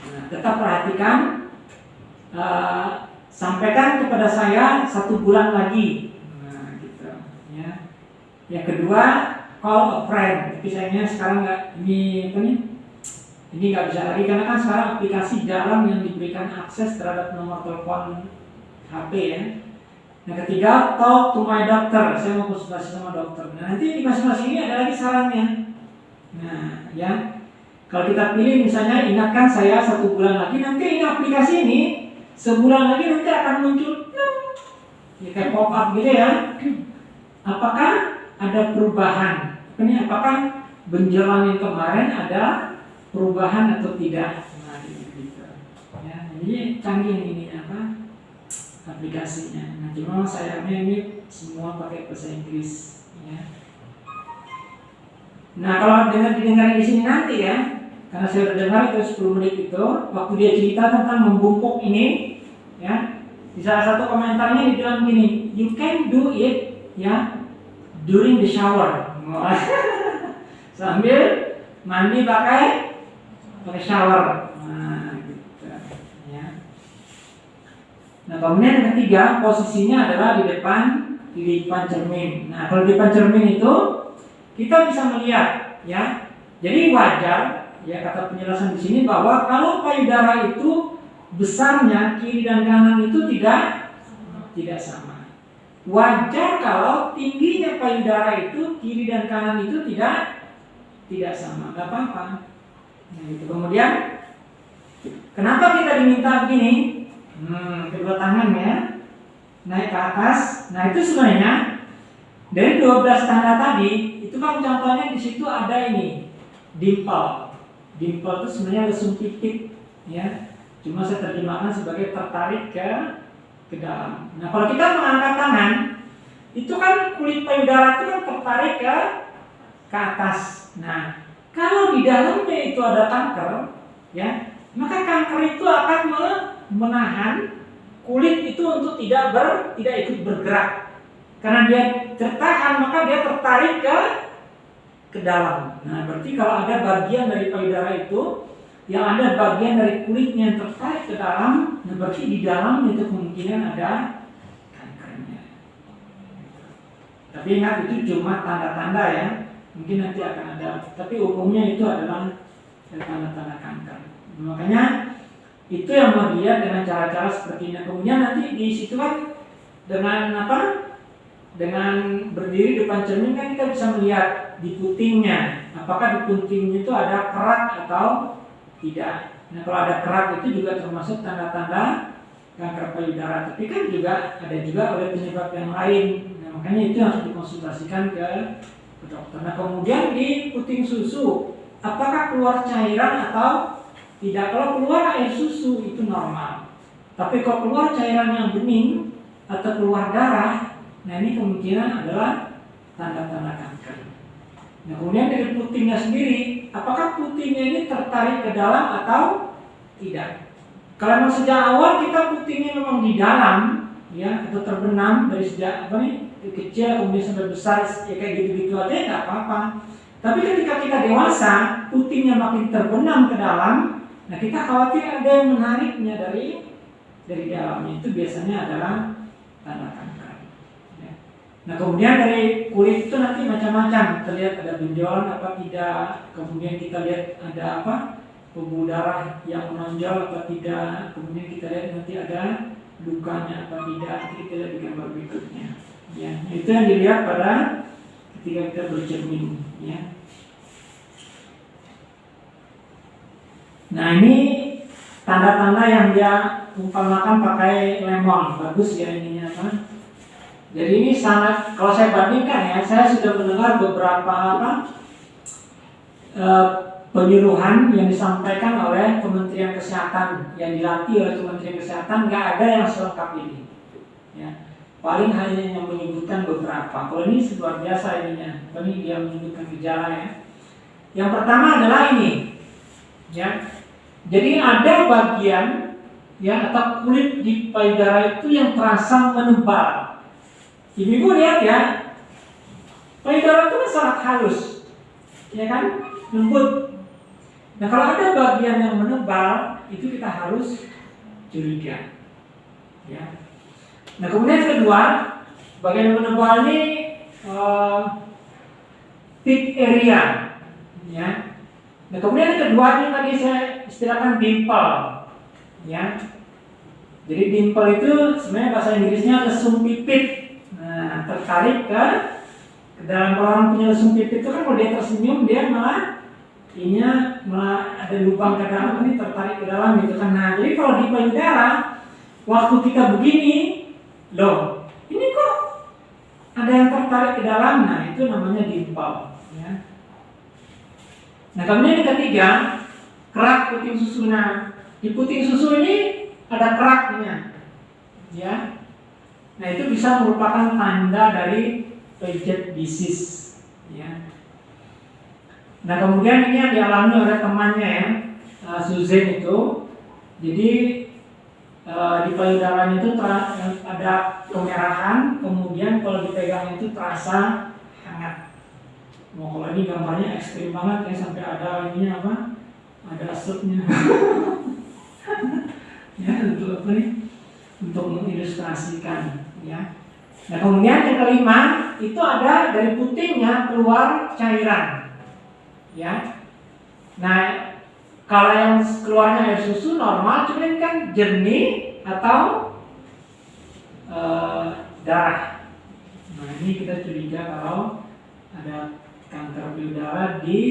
Nah, tetap perhatikan, uh, sampaikan kepada saya satu bulan lagi. Nah, gitu. Ya. Yang kedua, call a friend. Tapi sayangnya sekarang nggak ini apa nih? Ini nggak bisa lagi karena kan sekarang aplikasi jarang yang diberikan akses terhadap nomor telepon HP ya. Yang ketiga, talk to my doctor. Saya mau konsultasi sama dokter. Nah, nanti di masing-masing ini ada lagi sarannya. Nah, ya. Kalau kita pilih misalnya ingatkan saya satu bulan lagi, nanti ini aplikasi ini sebulan lagi nanti akan muncul ya kayak pop up gitu ya. Apakah ada perubahan? Ini apakah benjolan yang kemarin ada perubahan atau tidak? Nah, gitu. Ya, ini canggih ini apa? aplikasinya. Nah, cuma sayangnya ini semua pakai bahasa Inggris. Ya. Nah, kalau dengar didengar di sini nanti ya, karena saya sudah dengar itu 10 menit itu, waktu dia cerita tentang membungkuk ini, ya, di salah satu komentarnya dibilang gini, you can do it, ya, during the shower. Sambil mandi pakai pakai shower. Nah kemudian yang ketiga posisinya adalah di depan di depan cermin. Nah kalau di depan cermin itu kita bisa melihat ya. Jadi wajar ya kata penjelasan di sini bahwa kalau payudara itu besarnya kiri dan kanan itu tidak tidak sama. Wajar kalau tingginya payudara itu kiri dan kanan itu tidak tidak sama, nggak apa-apa. Nah, itu kemudian kenapa kita diminta begini? Hmm, kedua tangan ya. Naik ke atas. Nah, itu sebenarnya dari 12 tanda tadi, itu kan contohnya di situ ada ini, dimple. Dimple itu sebenarnya lesung titik ya. Cuma saya terjemahkan sebagai tertarik ke ke dalam. Nah, kalau kita mengangkat tangan, itu kan kulit payudara itu kan tertarik ke ke atas. Nah, kalau di dalamnya itu ada kanker, ya, maka kanker itu akan menahan kulit itu untuk tidak ber, tidak ikut bergerak. Karena dia tertahan maka dia tertarik ke ke dalam. Nah, berarti kalau ada bagian dari payudara itu yang ada bagian dari kulitnya yang tertarik ke dalam, nah berarti di dalam itu kemungkinan ada kankernya. Tapi ingat itu cuma tanda-tanda ya. Mungkin nanti akan ada, tapi umumnya itu adalah tanda-tanda kanker. Makanya itu yang mau dilihat dengan cara-cara seperti ini. Kemudian nanti di situ kan dengan apa? Dengan berdiri depan cermin kan kita bisa melihat di putingnya. Apakah di putingnya itu ada kerak atau tidak? Nah kalau ada kerak itu juga termasuk tanda-tanda kanker payudara. Tapi kan juga ada juga oleh penyebab yang lain. Nah, makanya itu harus dikonsultasikan ke, ke dokter. Nah kemudian di puting susu, apakah keluar cairan atau tidak, kalau keluar air susu itu normal. Tapi kalau keluar cairan yang bening atau keluar darah, nah ini kemungkinan adalah tanda-tanda kanker. Nah kemudian dari putingnya sendiri, apakah putingnya ini tertarik ke dalam atau tidak? kalau sejak awal kita putingnya memang di dalam, ya atau terbenam dari sejak apa nih kecil kemudian sampai besar ya kayak gitu-gitu aja nggak apa-apa. Tapi ketika kita dewasa, putingnya makin terbenam ke dalam, nah kita khawatir ada yang menariknya dari dari dalamnya itu biasanya adalah tanda kanker. Nah kemudian dari kulit itu nanti macam-macam, terlihat ada benjolan apa tidak, kemudian kita lihat ada apa pembuluh darah yang menonjol apa tidak, kemudian kita lihat nanti ada lukanya apa tidak, nanti kita lihat di gambar berikutnya. Ya, itu yang dilihat pada ketika kita bercermin. Ya. Nah ini tanda-tanda yang dia umpamakan pakai lemon, bagus ya ininya apa? Jadi ini sangat, kalau saya bandingkan ya, saya sudah mendengar beberapa apa eh, penyuluhan yang disampaikan oleh Kementerian Kesehatan yang dilatih oleh Kementerian Kesehatan nggak ada yang selengkap ini. Ya. Paling hanya yang menyebutkan beberapa. Kalau ini luar biasa ininya. Ini dia menyebutkan gejala ya. Yang pertama adalah ini. Ya. Jadi ada bagian ya atau kulit di payudara itu yang terasa menebal. Ibu-ibu lihat ya. Payudara itu kan sangat halus. Ya kan? Lembut. Nah kalau ada bagian yang menebal itu kita harus curiga. Ya. Nah kemudian yang kedua, bagian yang menebal ini uh, tip area, ya. Nah kemudian yang kedua ini tadi saya istilahkan dimple, ya. Jadi dimple itu sebenarnya bahasa Inggrisnya lesung pipit. Tertarik ke ke dalam orang punya pipit itu kan kalau dia tersenyum dia malah ininya malah ada lubang ke dalam ini tertarik ke dalam gitu kan. Nah jadi kalau di payudara waktu kita begini Loh, ini kok ada yang tertarik ke dalam? Nah, itu namanya dimple. Ya. Nah, kemudian yang ketiga, kerak puting susu. Nah, di puting susu ini ada keraknya. Ya. Nah, itu bisa merupakan tanda dari Paget disease. Ya. Nah, kemudian ini yang dialami oleh temannya ya, uh, Susan itu. Jadi Uh, di payudaranya itu ada kemerahan, kemudian kalau dipegang itu terasa hangat. Mau kalau ini gambarnya ekstrim banget ya sampai ada ininya apa? Ada asapnya. ya untuk apa nih? Untuk mengilustrasikan ya. Nah kemudian yang kelima itu ada dari putingnya keluar cairan. Ya. Nah kalau yang keluarnya air susu normal, cuman kan jernih atau e, darah. Nah ini kita curiga kalau ada kanker payudara di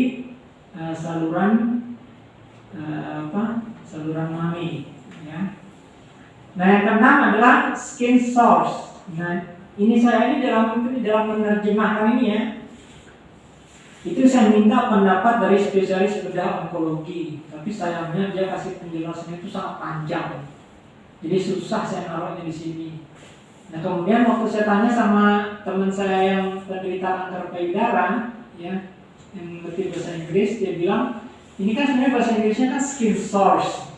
e, saluran e, apa? Saluran mami. Nah yang keenam adalah skin source. Nah ini saya ini dalam dalam menerjemahkan ini ya. Itu saya minta pendapat dari spesialis bedah onkologi. Tapi sayangnya dia kasih penjelasannya itu sangat panjang. Jadi susah saya naruhnya di sini. Nah kemudian waktu saya tanya sama teman saya yang penderita kanker payudara ya yang ngerti bahasa Inggris dia bilang ini kan sebenarnya bahasa Inggrisnya kan skin source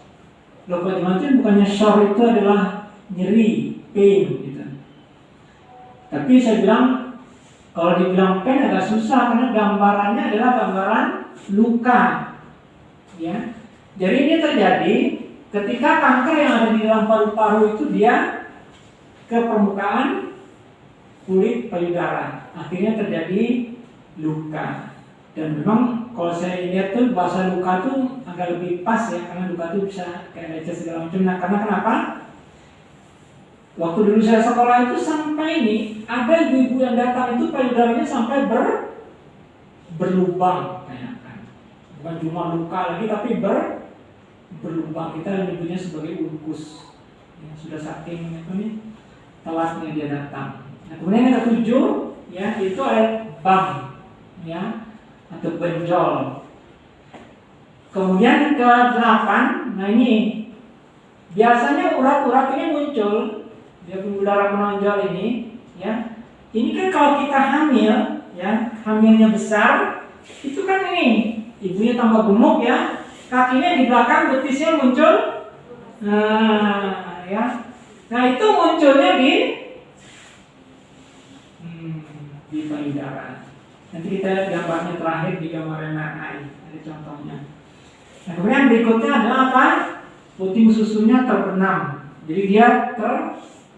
loh bagaimana bukannya sore itu adalah nyeri pain gitu tapi saya bilang kalau dibilang pen agak susah karena gambarannya adalah gambaran luka. Ya. Jadi ini terjadi ketika kanker yang ada di dalam paru-paru itu dia ke permukaan kulit payudara. Akhirnya terjadi luka. Dan memang kalau saya lihat tuh bahasa luka tuh agak lebih pas ya karena luka tuh bisa kayak lecet segala macam. Nah, karena kenapa? Waktu dulu saya sekolah itu sampai ini ada ibu-ibu yang datang itu payudaranya sampai ber berlubang kayak kan. Bukan cuma luka lagi tapi ber berlubang. Kita menyebutnya sebagai ulkus. Ya, sudah saking itu nih telatnya dia datang. Nah, kemudian yang ketujuh ya itu ada bam ya atau benjol. Kemudian ke delapan, nah ini biasanya urat-urat ini muncul dia darah menonjol ini ya ini kan kalau kita hamil ya hamilnya besar itu kan ini ibunya tambah gemuk ya kakinya di belakang betisnya muncul Nah, ya. Nah, itu munculnya di hmm, di payudara. Nanti kita lihat gambarnya terakhir di gambar MRI. Ada contohnya. Nah, kemudian berikutnya adalah apa? Puting susunya terbenam. Jadi dia ter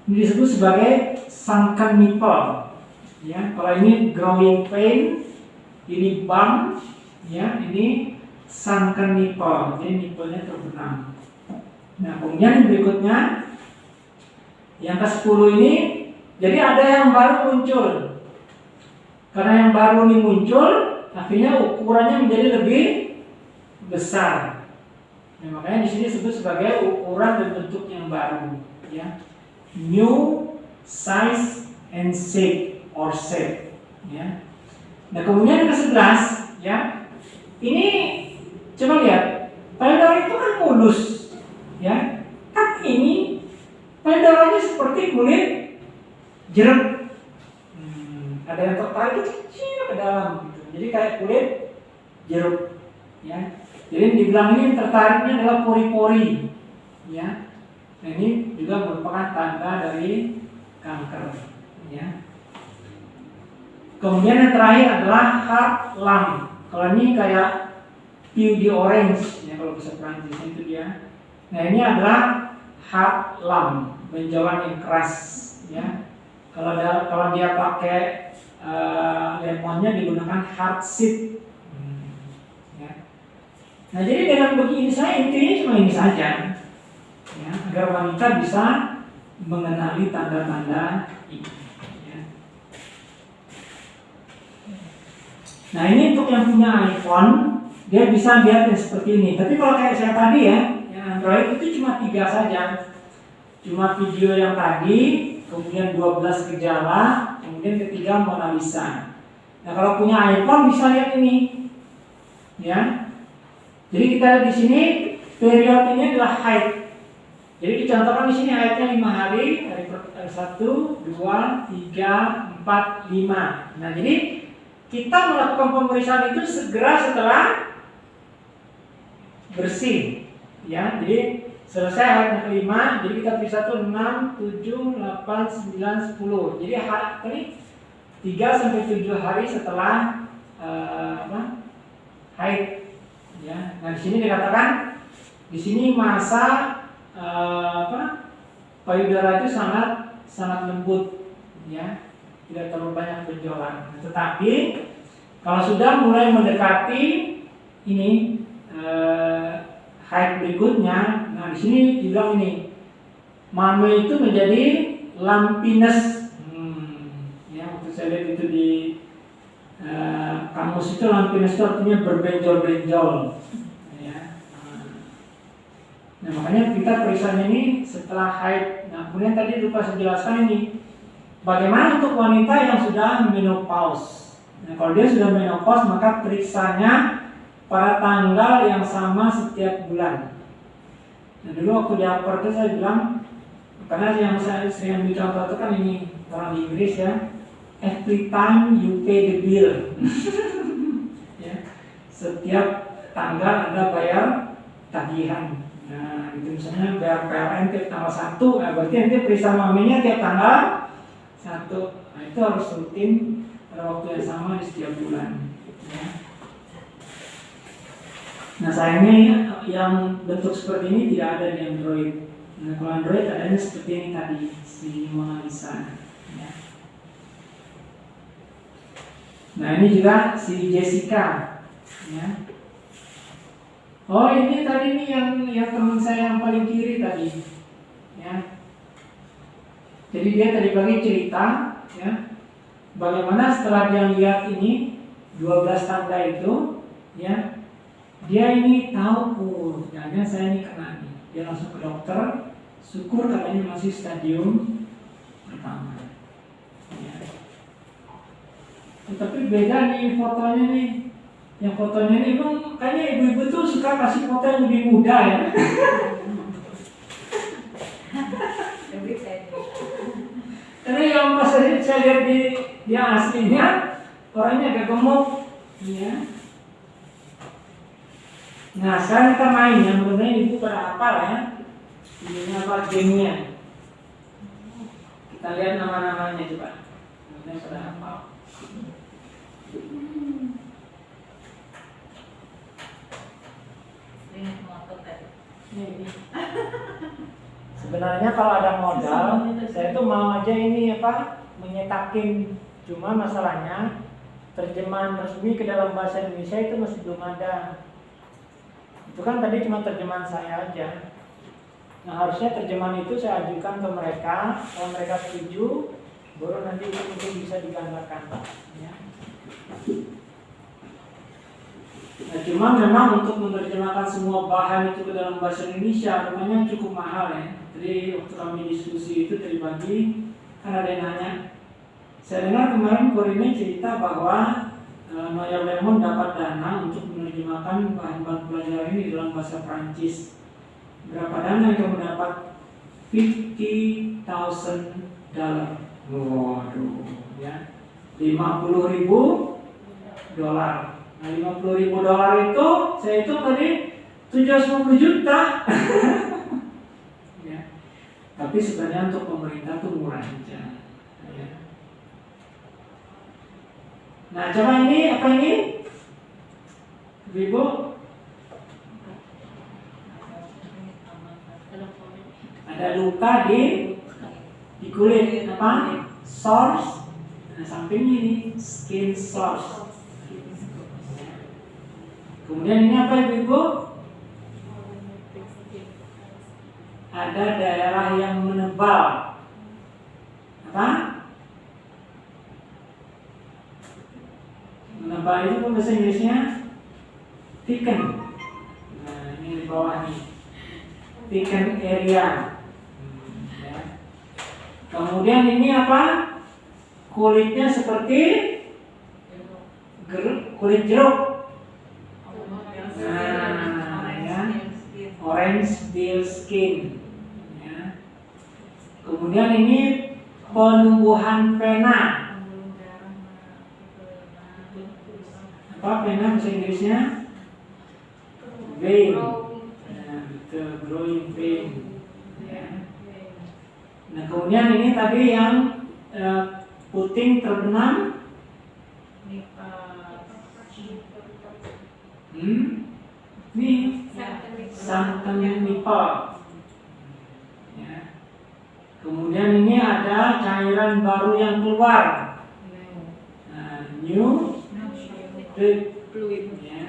disebut sebagai sunken nipple. Ya, kalau ini growing pain, ini bump, ya, ini sunken nipple. Jadi nipplenya terbenam. Nah, kemudian berikutnya yang ke-10 ini jadi ada yang baru muncul. Karena yang baru ini muncul, akhirnya ukurannya menjadi lebih besar. Nah, makanya di sini disebut sebagai ukuran dan bentuk yang baru, ya. New size and shape or shape, ya. Nah, kemudian yang ke-11, ya. Ini coba lihat, payudara itu kan mulus, ya. Tapi ini payudaranya seperti kulit jeruk. Ada yang tertarik kecil ke dalam gitu. Jadi kayak kulit jeruk, ya. Jadi dibilang ini tertariknya adalah pori-pori, ya. Nah, ini juga merupakan tanda dari kanker, ya. Kemudian yang terakhir adalah heart lung. Kalau ini kayak pew di orange, ya kalau bisa Prancis itu dia. Nah ini adalah heart lung, benjolan yang keras, ya. Kalau dia kalau dia pakai lemonnya digunakan heart seed, hmm, ya. Nah jadi dengan begini saya intinya cuma ini saja, ya, agar wanita bisa mengenali tanda-tanda ini. ya. Nah ini untuk yang punya iPhone, dia bisa lihat yang seperti ini. Tapi kalau kayak saya tadi ya, yang Android itu cuma tiga saja. Cuma video yang tadi, kemudian 12 gejala, kemudian ketiga Mona Lisa. Nah kalau punya iPhone bisa lihat ini, ya. Jadi kita lihat di sini periode ini adalah haid. Jadi dicontohkan di sini haidnya lima hari, hari satu, dua, tiga, empat, lima. Nah jadi kita melakukan pemeriksaan itu segera setelah bersih, ya. Jadi selesai hari yang kelima, jadi kita periksa tuh 6, 7, 8, 9, 10. Jadi hari 3 sampai 7 hari setelah apa? haid. Ya. Nah, di sini dikatakan di sini masa uh, apa? payudara itu sangat sangat lembut, ya. Tidak terlalu banyak benjolan. Nah, tetapi kalau sudah mulai mendekati ini uh, haid berikutnya, nah di sini dibilang ini mame itu menjadi lumpiness. Hmm, ya waktu saya lihat itu di uh, kamus itu lumpiness itu artinya berbenjol-benjol. Ya. Nah makanya kita periksanya ini setelah haid. Nah kemudian tadi lupa saya jelaskan ini bagaimana untuk wanita yang sudah menopause. Nah kalau dia sudah menopause maka periksanya pada tanggal yang sama setiap bulan. Nah dulu waktu di itu saya bilang karena yang saya sering ambil contoh itu kan ini orang di Inggris ya. Every time you pay the bill. Ya. Setiap tanggal ada bayar tagihan. Nah itu misalnya bayar PLN tiap tanggal satu nah berarti nanti periksa maminya tiap tanggal satu. Nah itu harus rutin pada waktu yang sama di setiap bulan. Ya. Nah sayangnya yang bentuk seperti ini tidak ada di Android. Nah kalau Android adanya seperti ini tadi si Mona Lisa. Ya. Nah ini juga si Jessica. Ya. Oh ini tadi nih yang yang teman saya yang paling kiri tadi. Ya. Jadi dia tadi pagi cerita, ya, bagaimana setelah dia lihat ini 12 tanda itu, ya, dia ini tahu oh jangan saya ini kena nih dia langsung ke dokter. Syukur katanya masih stadium pertama. Ya. tapi beda nih fotonya nih yang fotonya ini emang kayaknya ibu-ibu tuh suka kasih foto yang lebih muda ya. Karena yang pas saya, lihat di dia aslinya orangnya agak gemuk. Ya Nah sekarang kita main yang menurutnya ibu pada apa lah ya apa gengnya. Kita lihat nama-namanya coba. Namanya sudah hafal. Ini. Sebenarnya kalau ada modal, saya tuh mau aja ini apa menyetakin. Cuma masalahnya terjemahan resmi ke dalam bahasa Indonesia itu masih belum ada. Itu kan tadi cuma terjemahan saya aja. Nah harusnya terjemahan itu saya ajukan ke mereka, kalau mereka setuju, baru nanti itu mungkin bisa digambarkan. Ya. Nah, cuma memang untuk menerjemahkan semua bahan itu ke dalam bahasa Indonesia namanya cukup mahal ya. Jadi waktu kami diskusi itu tadi pagi kan ada yang nanya. Saya dengar kemarin Korine cerita bahwa e, Noya Lemon dapat dana untuk menerjemahkan bahan-bahan pelajaran ini dalam bahasa Prancis. Berapa dana yang kamu dapat? 50.000 dollar. Waduh, ya. 50 ribu dolar. Nah, 50 ribu dolar itu saya hitung tadi 750 juta. ya. Tapi sebenarnya untuk pemerintah tuh murah aja. Ya. Nah, coba ini apa ini? Ibu, ada luka di di kulit apa? Source. Nah, sampingnya ini skin source. Kemudian ini apa ibu-ibu? Ada daerah yang menebal. Apa? Menebal itu bahasa Inggrisnya thicken. Nah, ini di bawah nih. Thicken area. Hmm, ya. Kemudian ini apa? Kulitnya seperti ger- kulit jeruk. Nah, ya. Orange deal skin. Ya. Kemudian ini penumbuhan pena. Apa pena bahasa Inggrisnya? Vein. Nah, betul, growing. Ya. Nah, kemudian ini tadi yang eh, puting terbenam. Hmm? Nih, santan nipple. Ya. Kemudian ini ada cairan baru yang keluar. Nah, new fluid. Ya.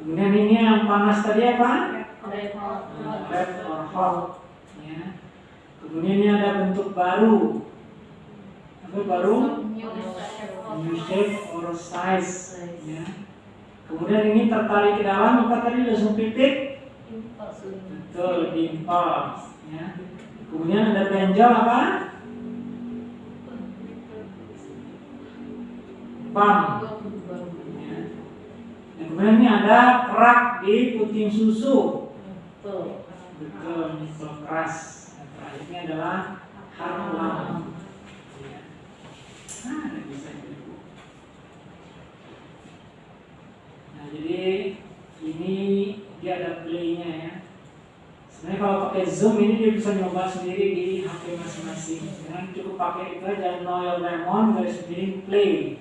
Kemudian ini yang panas tadi apa? Red or hot. Ya. Kemudian ini ada bentuk baru. Apa baru? New shape or size. Ya. Kemudian ini tertarik ke dalam apa tadi langsung titik? Betul, dimple. Ya. Kemudian ada benjol apa? Pump. Kemudian ini ada kerak di puting susu. Betul, nipple keras. Terakhirnya adalah harlam. Ya. Nah, ada bisa itu. Nah, jadi ini dia ada playnya ya. Sebenarnya kalau pakai Zoom ini dia bisa nyoba sendiri di HP masing-masing. Jangan cukup pakai itu aja Noel Lemon dari sendiri play.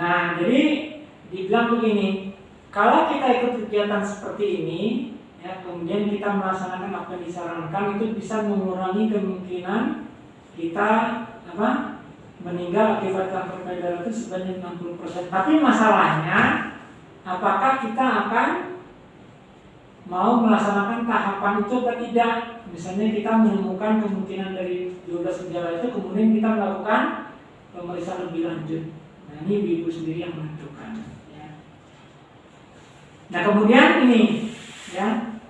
Nah, jadi dibilang begini, kalau kita ikut kegiatan seperti ini, ya kemudian kita melaksanakan apa yang disarankan itu bisa mengurangi kemungkinan kita apa meninggal akibat kanker payudara itu sebanyak 60%. Tapi masalahnya, apakah kita akan mau melaksanakan tahapan itu atau tidak? Misalnya kita menemukan kemungkinan dari 12 gejala itu, kemudian kita melakukan pemeriksaan lebih lanjut. Ini ibu sendiri yang menentukan. Ya. Nah kemudian ini, ya,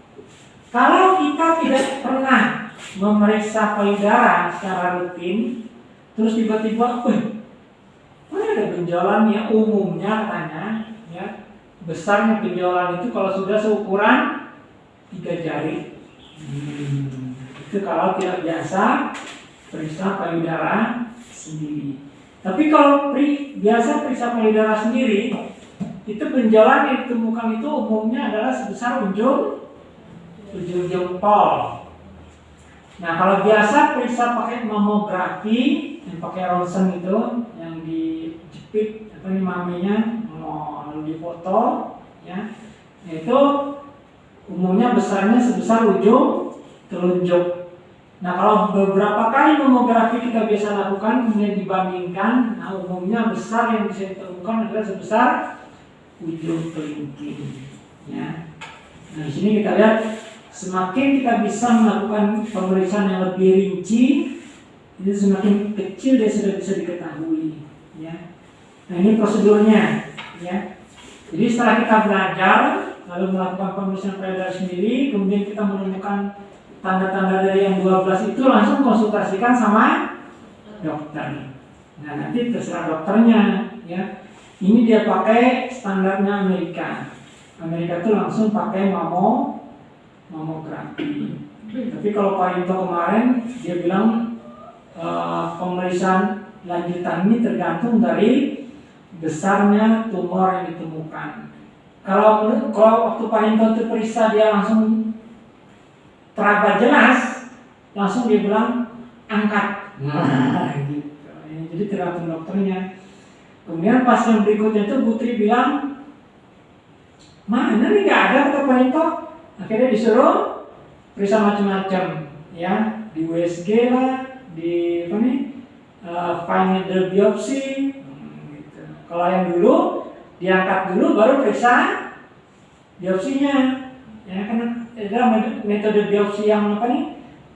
kalau kita tidak pernah memeriksa payudara secara rutin, terus tiba-tiba, mana ada benjolan ya umumnya katanya, ya, besarnya benjolan itu kalau sudah seukuran tiga jari. Hmm, itu kalau tidak biasa periksa payudara sendiri. Tapi kalau pri, biasa periksa payudara sendiri, itu benjolan yang ditemukan itu umumnya adalah sebesar ujung ujung jempol. Nah kalau biasa periksa pakai mamografi yang pakai ronsen itu yang dijepit apa nih maminya mau difoto ya Nah, itu umumnya besarnya sebesar ujung telunjuk. Nah kalau beberapa kali mamografi kita biasa lakukan kemudian dibandingkan, nah umumnya besar yang bisa ditemukan adalah sebesar ujung kelingking. Ya. Nah di sini kita lihat semakin kita bisa melakukan pemeriksaan yang lebih rinci, itu semakin kecil dia sudah bisa diketahui. Ya. Nah ini prosedurnya. Ya. Jadi setelah kita belajar, lalu melakukan pemeriksaan payudara sendiri, kemudian kita menemukan tanda-tanda dari yang 12 itu langsung konsultasikan sama dokter. Nah nanti terserah dokternya, ya. Ini dia pakai standarnya Amerika. Amerika itu langsung pakai mamo mamografi. Tapi kalau Pak Yunto kemarin dia bilang e, pemeriksaan lanjutan ini tergantung dari besarnya tumor yang ditemukan. Kalau kalau waktu Pak Yunto itu periksa dia langsung teraba jelas, langsung dia bilang angkat. Nah, gitu. Jadi tergantung dokternya. Kemudian pas yang berikutnya itu Putri bilang, mana nih nggak ada kata Pak Yunto. Akhirnya disuruh periksa macam-macam, ya di USG lah, di apa nih, uh, fine needle biopsi, gitu. Kalau yang dulu diangkat dulu baru periksa biopsinya. Ya karena ada metode biopsi yang apa nih?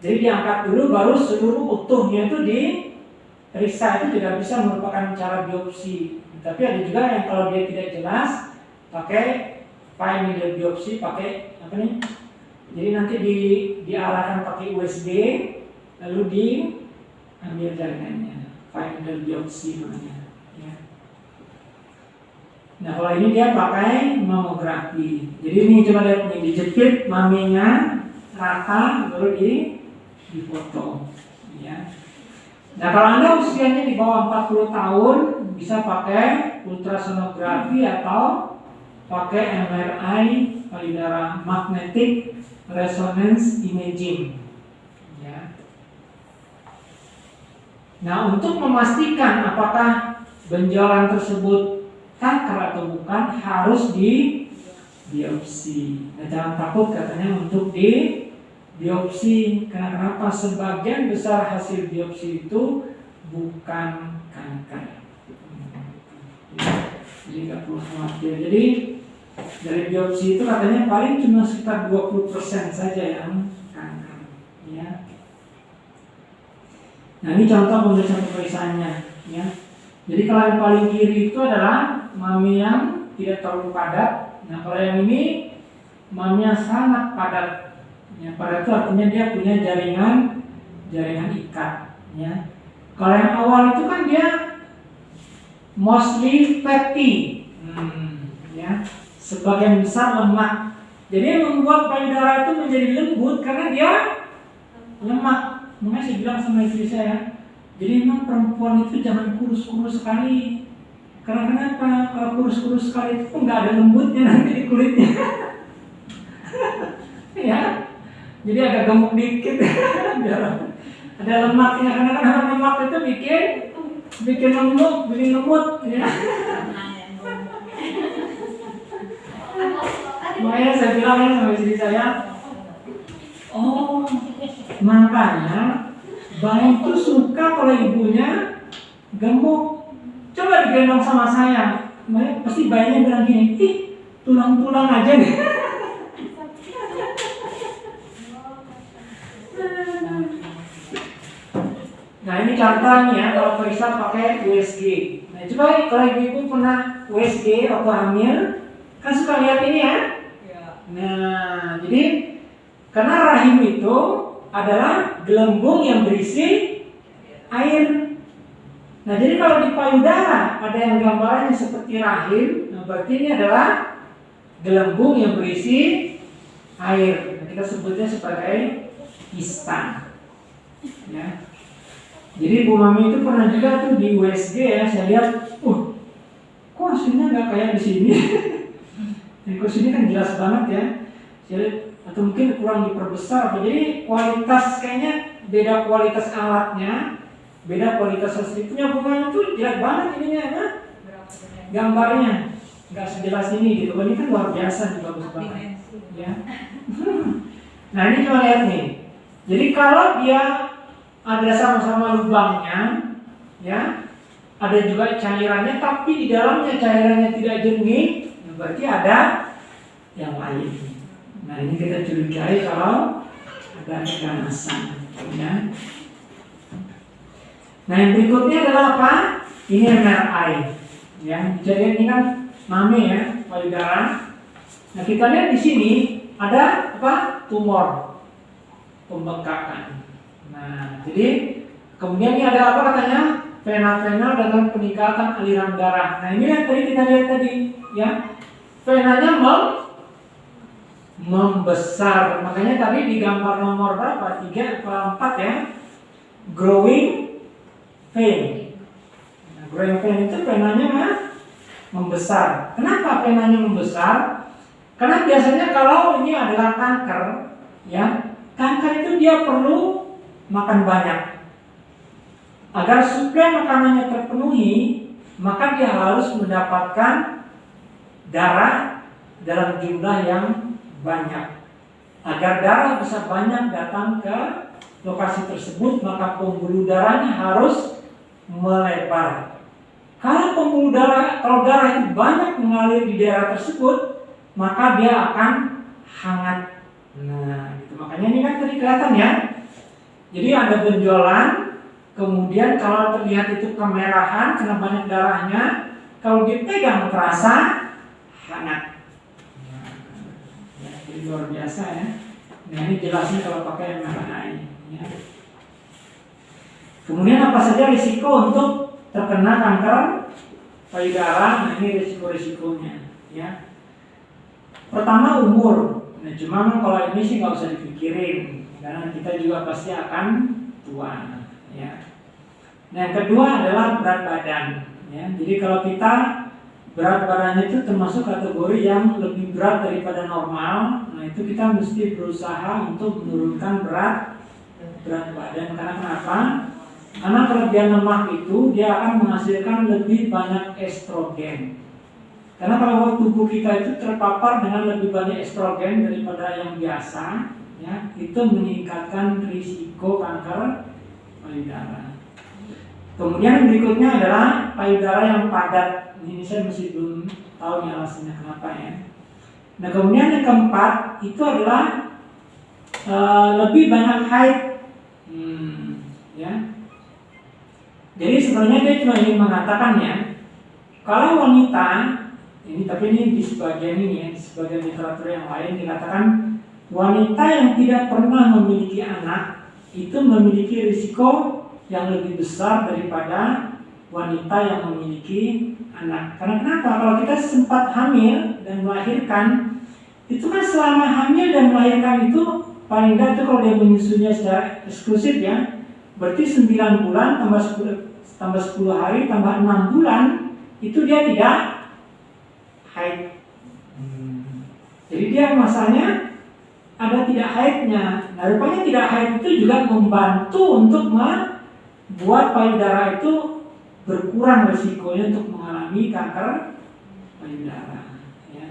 Jadi diangkat dulu baru seluruh utuhnya itu diperiksa itu tidak bisa merupakan cara biopsi. Tapi ada juga yang kalau dia tidak jelas pakai fine needle biopsi pakai apa nih? Jadi nanti di diarahkan pakai USB lalu diambil jaringannya fine needle biopsi namanya. Nah kalau ini dia pakai mamografi. Jadi ini coba lihat nih dijepit maminya rata baru di difoto. Ya. Nah kalau anda usianya di bawah 40 tahun bisa pakai ultrasonografi atau pakai MRI payudara magnetic resonance imaging. Ya. Nah untuk memastikan apakah benjolan tersebut kanker atau bukan harus di biopsi. Nah, jangan takut katanya untuk di biopsi. Karena kenapa? Sebagian besar hasil biopsi itu bukan kanker. Jadi nggak perlu khawatir. Jadi dari biopsi itu katanya paling cuma sekitar 20% saja yang kanker. Ya. Nah ini contoh pemeriksaan pemeriksaannya. Ya. Jadi kalau yang paling kiri itu adalah mami yang tidak terlalu padat. Nah kalau yang ini mami yang sangat padat. Ya, padat itu artinya dia punya jaringan jaringan ikat. Ya. Kalau yang awal itu kan dia mostly fatty, hmm, ya, sebagian besar lemak. Jadi membuat payudara itu menjadi lembut karena dia lemak. Makanya saya bilang sama istri saya, jadi memang perempuan itu jangan kurus-kurus sekali. Karena kenapa? Kalau kurus-kurus sekali itu nggak ada lembutnya nanti di kulitnya. ya, jadi agak gemuk dikit. Biar ada lemaknya. Karena kan lemak itu bikin bikin lembut, bikin lembut. Ya. Makanya saya bilang ya sama istri saya, oh makanya Bayi itu suka kalau ibunya gemuk. Coba digendong sama saya. Pasti bayinya bilang gini, ih tulang-tulang aja nih. Nah ini contohnya ya kalau periksa pakai USG. Nah coba kalau ibu-ibu pernah USG atau hamil, kan suka lihat ini ya. Nah jadi karena rahim itu adalah gelembung yang berisi air. Nah, jadi kalau di payudara ada yang gambarannya seperti rahim, nah berarti ini adalah gelembung yang berisi air. Nah, kita sebutnya sebagai kista. Ya. Jadi Bu Mami itu pernah juga tuh di USG ya, saya lihat, uh, kok kursinya nggak kayak di sini. Di kursi ini kan jelas banget ya. Jadi atau mungkin kurang diperbesar jadi kualitas kayaknya beda kualitas alatnya beda kualitas hasilnya bunga itu jelek banget ininya ya. Gambarnya. Nggak sejelas ini gitu. Ini kan luar biasa nih bagus banget. Ya. Nah ini cuma lihat nih. Jadi kalau dia ada sama-sama lubangnya ya ada juga cairannya tapi di dalamnya cairannya tidak jernih ya berarti ada yang lain. Nah ini kita curigai kalau ada keganasan ya nah yang berikutnya adalah apa? Ini MRI ya jadi ini kan mame ya payudara. Nah kita lihat di sini ada apa? Tumor pembengkakan. Nah jadi kemudian ini ada apa katanya? Vena-vena dengan peningkatan aliran darah. Nah ini yang tadi kita lihat tadi ya. Venanya mem membesar. Makanya tadi di gambar nomor berapa? Tiga atau empat ya? Growing vein nah, growing vein itu venanya mah membesar. Kenapa venanya membesar? Karena biasanya kalau ini adalah kanker ya kanker itu dia perlu makan banyak. Agar suplai makanannya terpenuhi maka dia harus mendapatkan darah dalam jumlah yang banyak. Agar darah bisa banyak datang ke lokasi tersebut, maka pembuluh darahnya harus melebar. Kalau pembuluh darah, kalau darah itu banyak mengalir di daerah tersebut, maka dia akan hangat. Nah, gitu. makanya ini kan tadi kelihatan ya. Jadi ada benjolan, kemudian kalau terlihat itu kemerahan karena banyak darahnya, kalau dipegang terasa hangat luar biasa ya. Nah ini jelasnya kalau pakai MRI. Ya. Kemudian apa saja risiko untuk terkena kanker payudara? Nah ini risiko-risikonya. Ya. Pertama umur. Nah cuma kalau ini sih nggak usah dipikirin karena kita juga pasti akan tua. Ya. Nah yang kedua adalah berat badan. Ya. Jadi kalau kita berat badannya itu termasuk kategori yang lebih berat daripada normal. Nah itu kita mesti berusaha untuk menurunkan berat berat badan. Karena kenapa? Karena kelebihan lemak itu dia akan menghasilkan lebih banyak estrogen. Karena kalau tubuh kita itu terpapar dengan lebih banyak estrogen daripada yang biasa, ya itu meningkatkan risiko kanker payudara. Kemudian berikutnya adalah payudara yang padat ini saya masih belum tahu nih alasannya kenapa ya. Nah kemudian yang keempat itu adalah uh, lebih banyak haid, hmm, ya. Jadi sebenarnya dia cuma ingin mengatakan ya, kalau wanita ini tapi ini di sebagian ini ya, di sebagian literatur yang lain dikatakan wanita yang tidak pernah memiliki anak itu memiliki risiko yang lebih besar daripada wanita yang memiliki anak. Karena kenapa? Kalau kita sempat hamil dan melahirkan, itu kan selama hamil dan melahirkan itu paling tidak itu kalau dia menyusunya secara eksklusif ya, berarti 9 bulan tambah 10 tambah 10 hari tambah 6 bulan itu dia tidak haid. Hmm. Jadi dia masanya ada tidak haidnya. Nah, rupanya tidak haid itu juga membantu untuk membuat payudara itu berkurang resikonya untuk mengalami kanker payudara. Ya.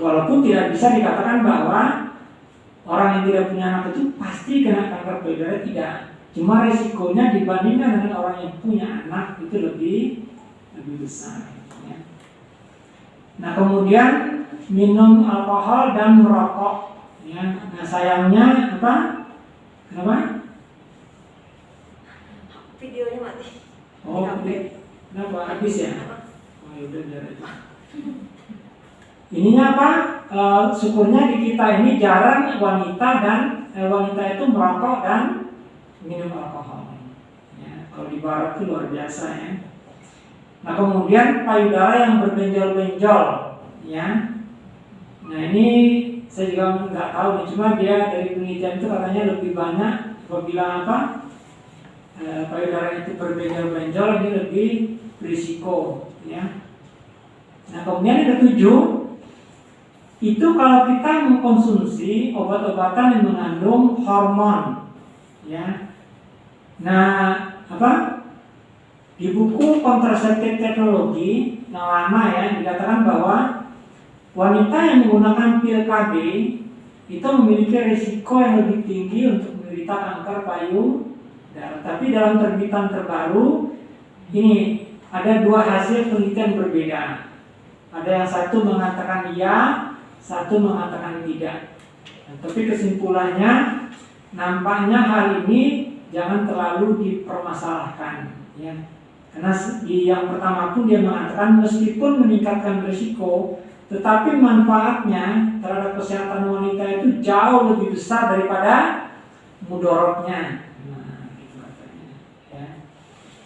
Walaupun tidak bisa dikatakan bahwa orang yang tidak punya anak itu pasti kena kanker payudara tidak. Cuma resikonya dibandingkan dengan orang yang punya anak itu lebih lebih besar. Ya. Nah kemudian minum alkohol dan merokok. Ya. Nah sayangnya apa? Kenapa? Videonya mati. Oh, kenapa habis ya? Oh, ya udah biar aja. Ininya apa? E, syukurnya di kita ini jarang wanita dan e, wanita itu merokok dan minum alkohol. Ya, kalau di barat itu luar biasa ya. Nah kemudian payudara yang berbenjol-benjol, ya. Nah ini saya juga nggak tahu nih, cuma dia dari penelitian itu katanya lebih banyak apabila apa Eh, payudara itu berbenjol-benjol ini lebih berisiko ya Nah kemudian yang ketujuh itu kalau kita mengkonsumsi obat-obatan yang mengandung hormon, ya. Nah apa? Di buku kontraseptif teknologi yang lama ya dikatakan bahwa wanita yang menggunakan pil KB itu memiliki risiko yang lebih tinggi untuk menderita kanker payudara. Tapi dalam terbitan terbaru ini ada dua hasil penelitian berbeda. Ada yang satu mengatakan iya, satu mengatakan tidak. Nah, tapi kesimpulannya nampaknya hal ini jangan terlalu dipermasalahkan, ya. Karena di yang pertama pun dia mengatakan meskipun meningkatkan risiko, tetapi manfaatnya terhadap kesehatan wanita itu jauh lebih besar daripada mudorotnya. Nah, gitu. Ya.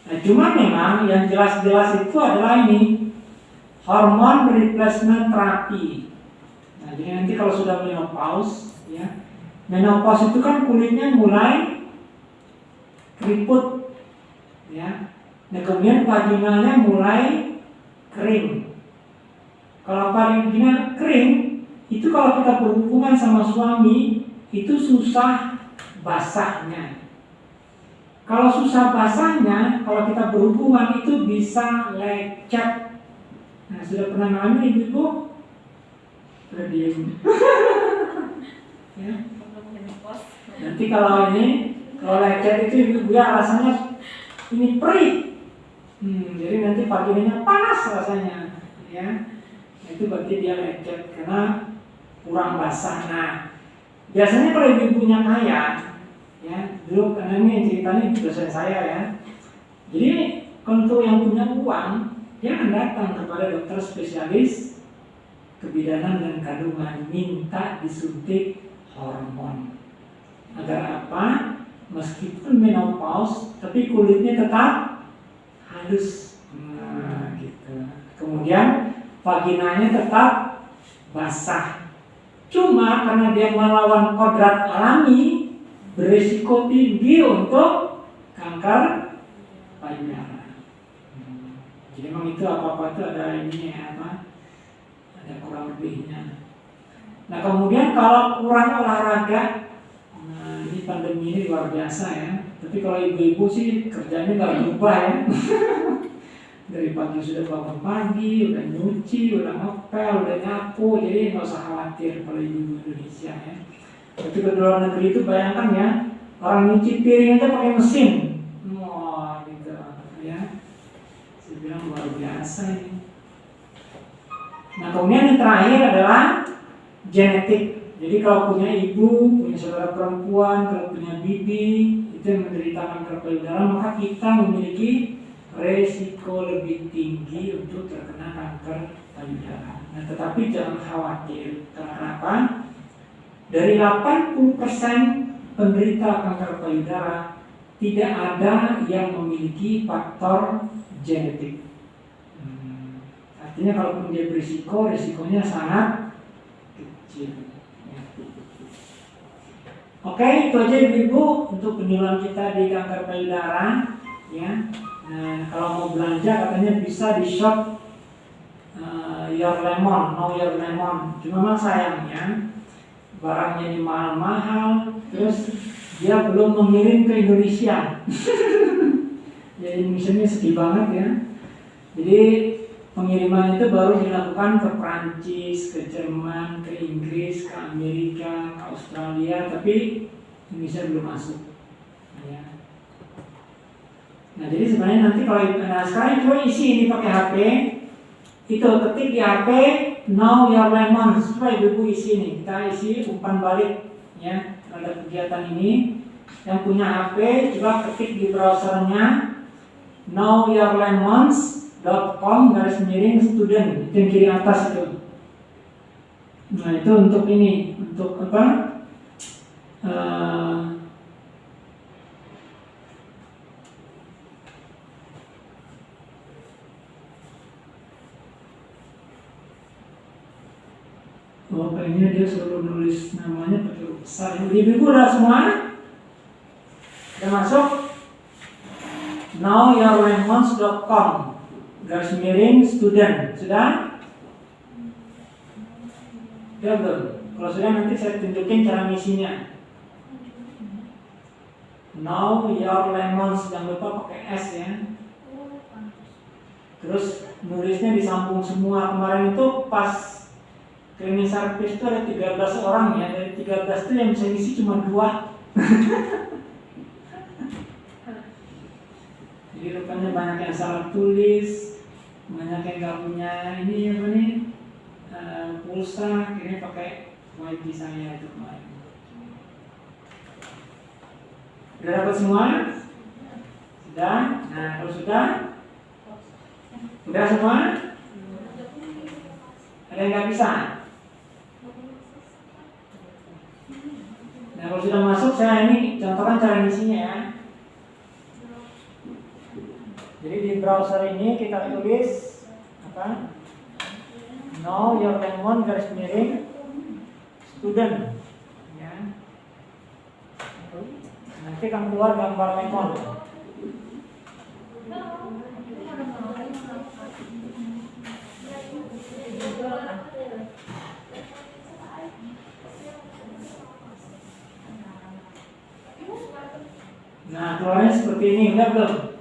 Nah, cuma memang yang jelas-jelas itu adalah ini hormon replacement terapi. Nah, jadi nanti kalau sudah menopause, ya, menopause itu kan kulitnya mulai keriput, ya. Nah, kemudian vaginalnya mulai kering. Kalau vagina kering, itu kalau kita berhubungan sama suami, itu susah basahnya. Kalau susah basahnya, kalau kita berhubungan itu bisa lecet. Nah, sudah pernah ngalamin ibu-ibu? Sudah ya. Nanti kalau ini, kalau lecet itu ibu-ibu ya rasanya ini perih. Hmm, jadi nanti vaginanya panas rasanya, ya. Itu berarti dia lecet karena kurang basah. Nah, biasanya kalau ibu-ibunya kaya, ya dulu karena ini ceritanya dosen saya ya. Jadi untuk yang punya uang, dia datang kepada dokter spesialis kebidanan dan kandungan minta disuntik hormon. Agar apa? Meskipun menopause, tapi kulitnya tetap halus. Nah, gitu. Kemudian vaginanya tetap basah. Cuma karena dia melawan kodrat alami, berisiko tinggi untuk kanker payudara. Jadi memang itu apa-apa itu ada ini apa? Ada kurang lebihnya. Nah kemudian kalau kurang olahraga, pandemi ini luar biasa ya. Tapi kalau ibu-ibu sih kerjanya nggak berubah ya. Dari pagi sudah bangun pagi, udah nyuci, udah ngepel, udah nyapu, jadi nggak usah khawatir kalau ibu Indonesia ya. Tapi ke luar negeri itu bayangkan ya, orang nyuci piring aja pakai mesin. Wah, gitu ya. Saya bilang luar biasa ini. Nah, kemudian yang terakhir adalah genetik. Jadi kalau punya ibu, punya saudara perempuan, kalau punya bibi, itu yang menderita kanker payudara, maka kita memiliki resiko lebih tinggi untuk terkena kanker payudara. Nah, tetapi jangan khawatir. Karena apa? Dari 80% penderita kanker payudara tidak ada yang memiliki faktor genetik. Hmm, artinya kalaupun dia berisiko, risikonya sangat kecil. Ya. Oke, itu aja ibu untuk penyuluhan kita di kanker payudara. Ya, nah, kalau mau belanja katanya bisa di shop uh, Your Lemon, No Your Lemon. Cuma memang sayangnya barangnya ini mahal-mahal, terus dia belum mengirim ke Indonesia. ya Indonesia ini sedih banget ya. Jadi pengiriman itu baru dilakukan ke Prancis, ke Jerman, ke Inggris, ke Amerika, ke Australia, tapi Indonesia belum masuk. Ya. Nah jadi sebenarnya nanti kalau nah sekarang coba isi ini pakai HP, itu ketik di HP Now Your Lemon supaya ibu isi nih kita isi umpan balik ya terhadap kegiatan ini. Yang punya HP coba ketik di browsernya knowyourlemons.com garis miring student yang kiri atas itu nah itu untuk ini untuk apa uh, Oh, kayaknya dia selalu nulis namanya pakai besar. Ibu ibu udah semua? Udah masuk? knowyourlemons.com garis miring student sudah? Udah belum? Kalau sudah nanti saya tunjukin cara ngisinya. Now your lemons jangan lupa pakai S ya. Terus nulisnya disambung semua kemarin itu pas cleaning service itu ada 13 orang ya dari 13 itu yang bisa ngisi cuma dua jadi rupanya banyak yang salah tulis banyak yang nggak punya ini apa nih eh, pulsa ini pakai wifi saya itu kemarin Sudah dapat semua? Sudah? Nah, kalau sudah? Sudah semua? Ada yang nggak bisa? Nah, kalau sudah masuk, saya ini contohkan cara ngisinya ya. Jadi di browser ini kita tulis apa? Know your lemon garis miring student. Ya. Nanti akan keluar gambar lemon. Nah, keluarnya seperti ini, udah belum?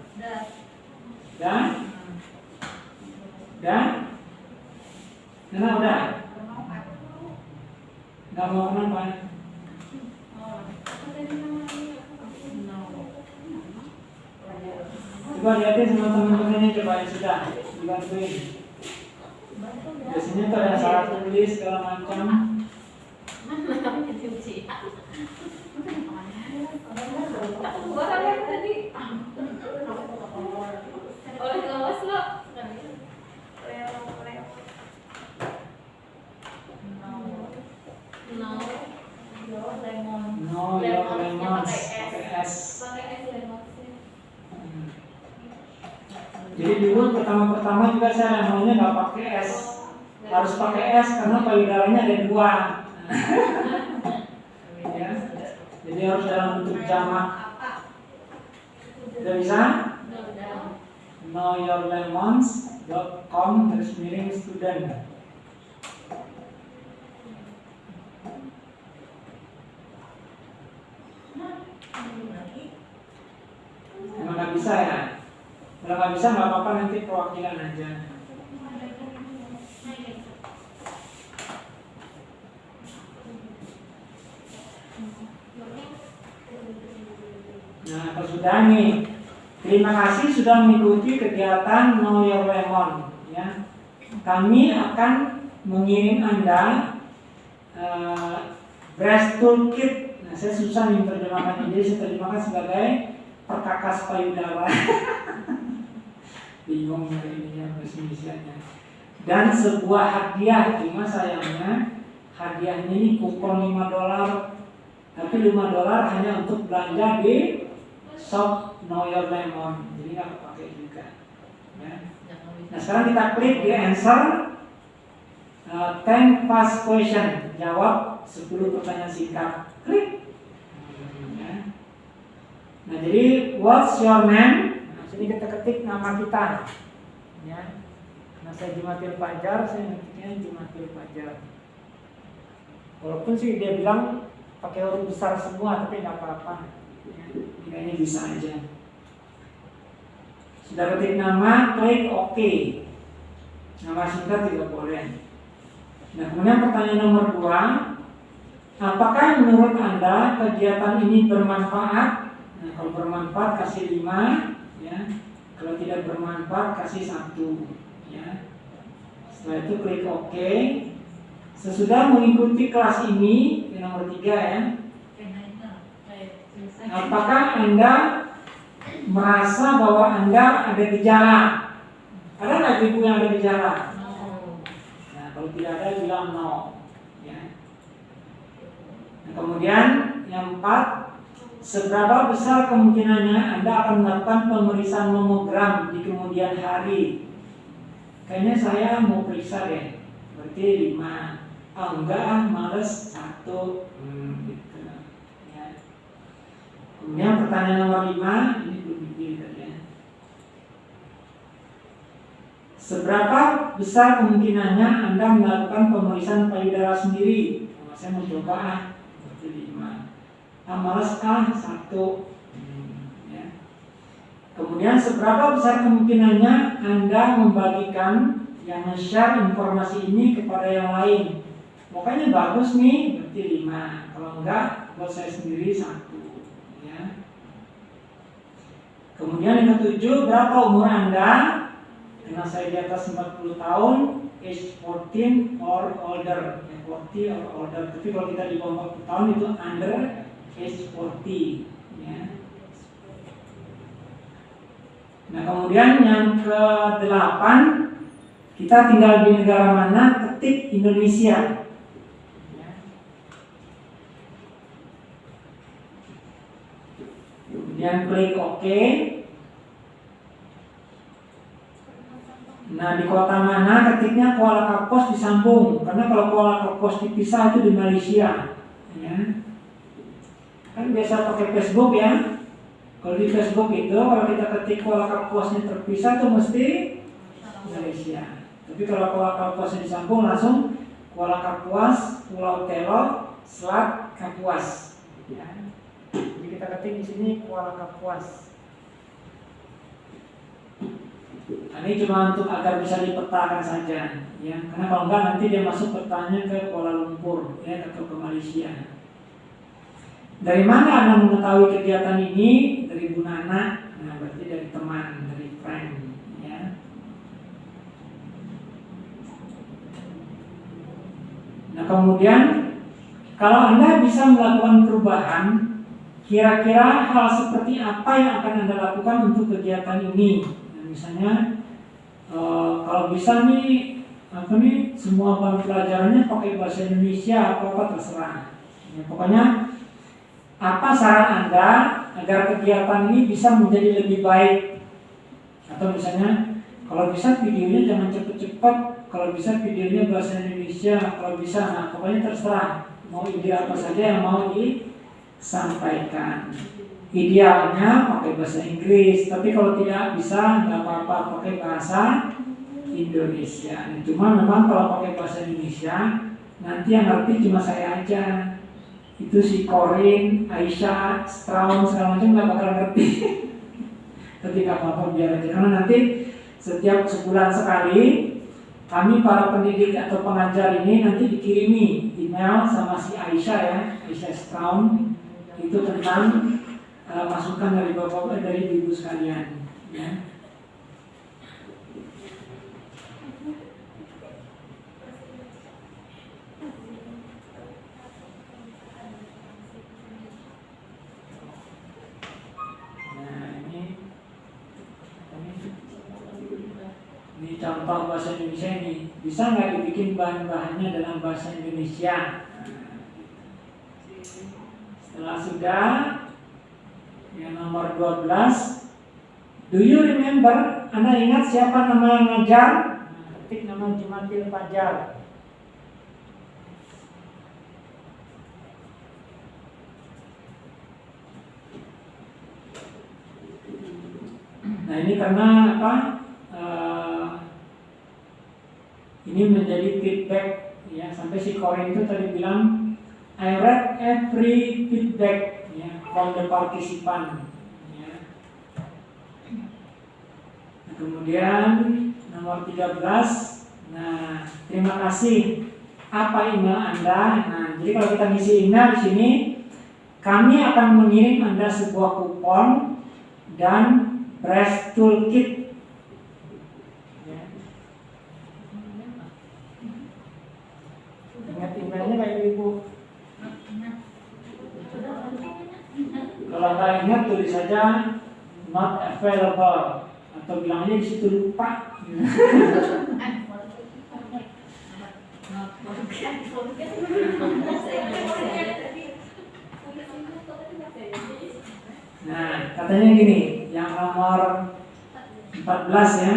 Udah? Udah? Nah, udah? Gak mau kenapa? Coba lihatin sama teman-temannya coba yang sudah dibantuin. Biasanya tuh ada salah tulis segala macam. No, lemons pakai S. Hmm. Jadi dulu pertama-pertama juga saya maunya nggak pakai S, harus pakai S karena payudaranya ada dua. ya. Jadi harus dalam bentuk jamak. Udah bisa? knowyourlemons.com garis miring student. Emang nggak bisa ya? Kalau nggak bisa nggak apa-apa nanti perwakilan aja. Nah, kalau sudah nih, terima kasih sudah mengikuti kegiatan Know Your Lemon. Ya, kami akan mengirim anda uh, Breast Toolkit. Nah, saya susah nih terjemahkan ini, saya terjemahkan sebagai perkakas payudara. Bingung ya ininya definisinya. Dan sebuah hadiah, cuma sayangnya hadiahnya ini kupon 5 dolar tapi 5 dolar hanya untuk belanja di shop Know Your Lemon jadi nggak kepake juga. Ya. nah sekarang kita klik di answer. Uh, 10 fast question. Jawab 10 pertanyaan singkat. Klik. Ya. nah jadi what's your name? Nah, sini kita ketik nama kita. Ya. Nah saya Jimatil Fajar saya ngetiknya Jimatil Fajar. Walaupun sih dia bilang pakai huruf besar semua tapi nggak apa-apa ya, ini bisa aja. Sudah ketik nama klik OK. Nama singkat juga boleh. Nah kemudian pertanyaan nomor dua apakah menurut anda kegiatan ini bermanfaat? Nah kalau bermanfaat kasih lima ya. Kalau tidak bermanfaat kasih satu ya. Setelah itu klik OK. Sesudah mengikuti kelas ini, yang nomor tiga ya, apakah Anda merasa bahwa Anda ada gejala? Ada nggak ibu yang ada gejala? Nah, kalau tidak ada bilang no. Ya. Nah, kemudian yang empat, seberapa besar kemungkinannya Anda akan melakukan pemeriksaan mamogram di kemudian hari? Kayaknya saya mau periksa deh, berarti lima ah enggak ah males satu hmm, gitu. Kemudian pertanyaan nomor lima ini belum dipilih ya Seberapa besar kemungkinannya Anda melakukan pemeriksaan payudara sendiri? Nah, saya mau coba ah, berarti lima. Ah, males ah, satu. Hmm, ya. Kemudian seberapa besar kemungkinannya Anda membagikan yang share informasi ini kepada yang lain? Pokoknya bagus nih, berarti lima. Kalau enggak, buat saya sendiri satu. Ya. Kemudian yang ketujuh, berapa umur Anda? Karena saya di atas 40 tahun, age 14 or older. Ya, 40 or older. Tapi kalau kita di bawah 40 tahun itu under age 40. Ya. Nah kemudian yang ke delapan kita tinggal di negara mana ketik Indonesia. Ya. Kemudian klik OK. Nah di kota mana ketiknya Kuala Kapos disambung karena kalau Kuala Kapos dipisah itu di Malaysia. Ya. Kan biasa pakai Facebook ya. Kalau di Facebook itu kalau kita ketik Kuala Kapuasnya terpisah itu mesti Malaysia. Tapi kalau Kuala Kapuasnya disambung langsung Kuala Kapuas, Pulau Telo, Selat Kapuas. Ya. Kita ketik di sini Kuala Kapuas. Nah, ini cuma untuk agar bisa dipetakan saja, ya. Karena kalau enggak nanti dia masuk petanya ke Kuala Lumpur, ya, atau ke Malaysia. Dari mana Anda mengetahui kegiatan ini? Dari Bu Nana, nah berarti dari teman, dari friend, ya. Nah kemudian kalau Anda bisa melakukan perubahan, kira-kira hal seperti apa yang akan Anda lakukan untuk kegiatan ini? Nah, misalnya eh, kalau bisa nih apa nih semua bahan pelajarannya pakai bahasa Indonesia apa apa terserah. Ya, pokoknya apa saran Anda agar kegiatan ini bisa menjadi lebih baik? Atau misalnya kalau bisa videonya jangan cepet-cepet, kalau bisa videonya bahasa Indonesia, kalau bisa, nah pokoknya terserah mau ide apa saja yang mau disampaikan. Idealnya pakai bahasa Inggris, tapi kalau tidak bisa nggak apa-apa pakai bahasa Indonesia. Cuma memang kalau pakai bahasa Indonesia nanti yang ngerti cuma saya aja. Itu si Corin, Aisyah, Straun segala macam nggak bakal ngerti. tapi nggak apa-apa biar aja karena nanti setiap sebulan sekali kami para pendidik atau pengajar ini nanti dikirimi email sama si Aisyah ya, Aisyah Straun itu tentang uh, masukan dari bapak dari ibu sekalian. Ya. Nah contoh bahasa Indonesia ini bisa nggak dibikin bahan-bahannya dalam bahasa Indonesia? Setelah sudah yang nomor 12 Do you remember? Anda ingat siapa nama yang ngajar? Ketik nama Jumatil Fajar. Nah ini karena apa? Eh, ini menjadi feedback ya sampai si Korin itu tadi bilang I read every feedback ya, from the participant. Ya. Nah, kemudian nomor 13. Nah, terima kasih. Apa email Anda? Nah, jadi kalau kita ngisi email di sini, kami akan mengirim Anda sebuah kupon dan breast toolkit. Ya. Ingat emailnya kayak ibu. Ingat tulis saja not available atau bilang aja di situ lupa. Nah, katanya gini, yang nomor 14 ya.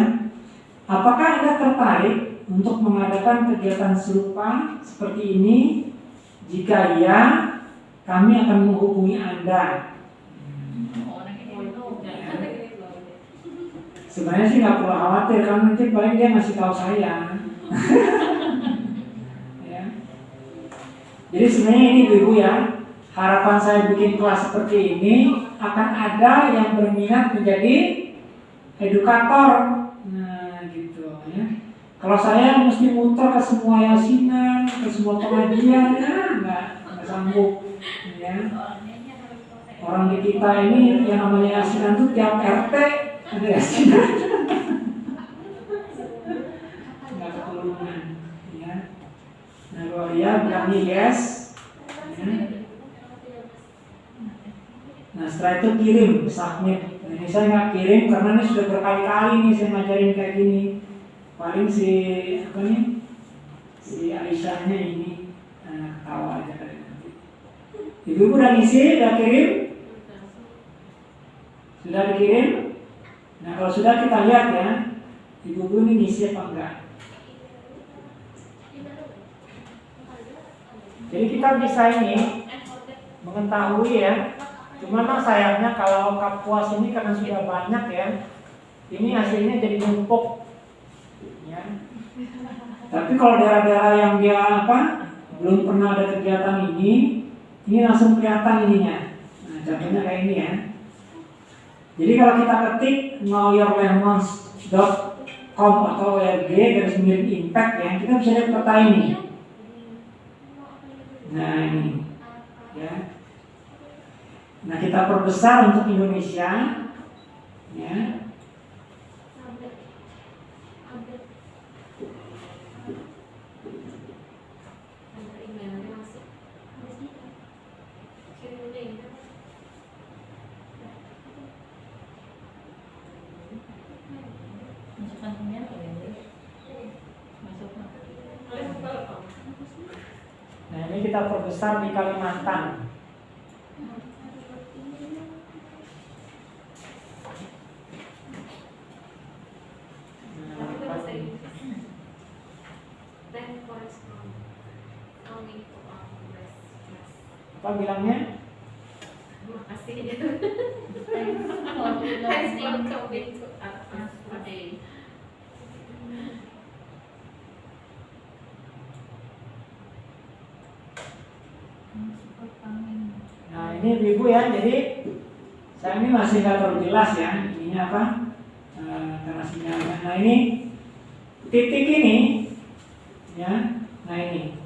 Apakah Anda tertarik untuk mengadakan kegiatan serupa seperti ini? Jika iya, kami akan menghubungi Anda. Sebenarnya sih nggak perlu khawatir kan nanti paling dia ngasih tahu saya. ya. Jadi sebenarnya ini ibu ya harapan saya bikin kelas seperti ini akan ada yang berminat menjadi edukator. Nah gitu ya. Kalau saya mesti muter ke semua yasinan, ke semua pengajian, ya nggak nggak sanggup. Ya. Orang di kita ini yang namanya yasinan itu tiap RT ada yasinan. Nggak ketulungan. Ya. Nah dia bilangnya yes. Nah setelah itu kirim submit. Nah, ini saya nggak kirim karena ini sudah berkali-kali nih saya ngajarin kayak gini. Paling si apa nih si Aisyahnya ini nah, ketawa aja. Ibu udah ngisi, udah kirim, sudah dikirim. Nah kalau sudah kita lihat ya, ibu-ibu ini ngisi apa enggak. Jadi kita bisa ini mengetahui ya Cuman sayangnya kalau kapuas ini karena sudah banyak ya, ini hasilnya jadi numpuk. Ya. Tapi kalau daerah-daerah yang dia apa belum pernah ada kegiatan ini, ini langsung kelihatan ininya. Nah, contohnya kayak ini ya. Jadi kalau kita ketik knowyourlemons.com atau WRG garis miring impact ya, kita bisa lihat peta ini. Nah ini, ya. Nah kita perbesar untuk Indonesia, ya. Nah ini kita perbesar di Kalimantan. Nah, apa ini? Apa bilangnya? Nah ini ibu ya, jadi nggak terlalu jelas ya ininya apa Eh, karena sinyalnya. Nah ini titik ini, ya, nah ini,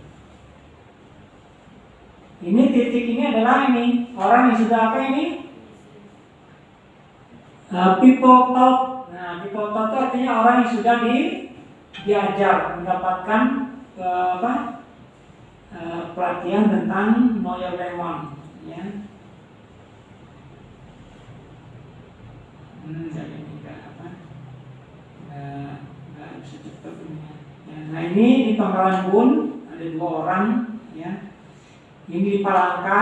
ini titik ini adalah ini orang yang sudah apa ini Eh, people talk. Nah people talk itu artinya orang yang sudah di diajar mendapatkan eh, apa eh, pelatihan tentang know your ya. Hmm, saya ini nggak apa, nggak nggak bisa cepat ini. Ya, nah ini di Pangkalan Bun ada dua orang, ya. Ini di Palangka,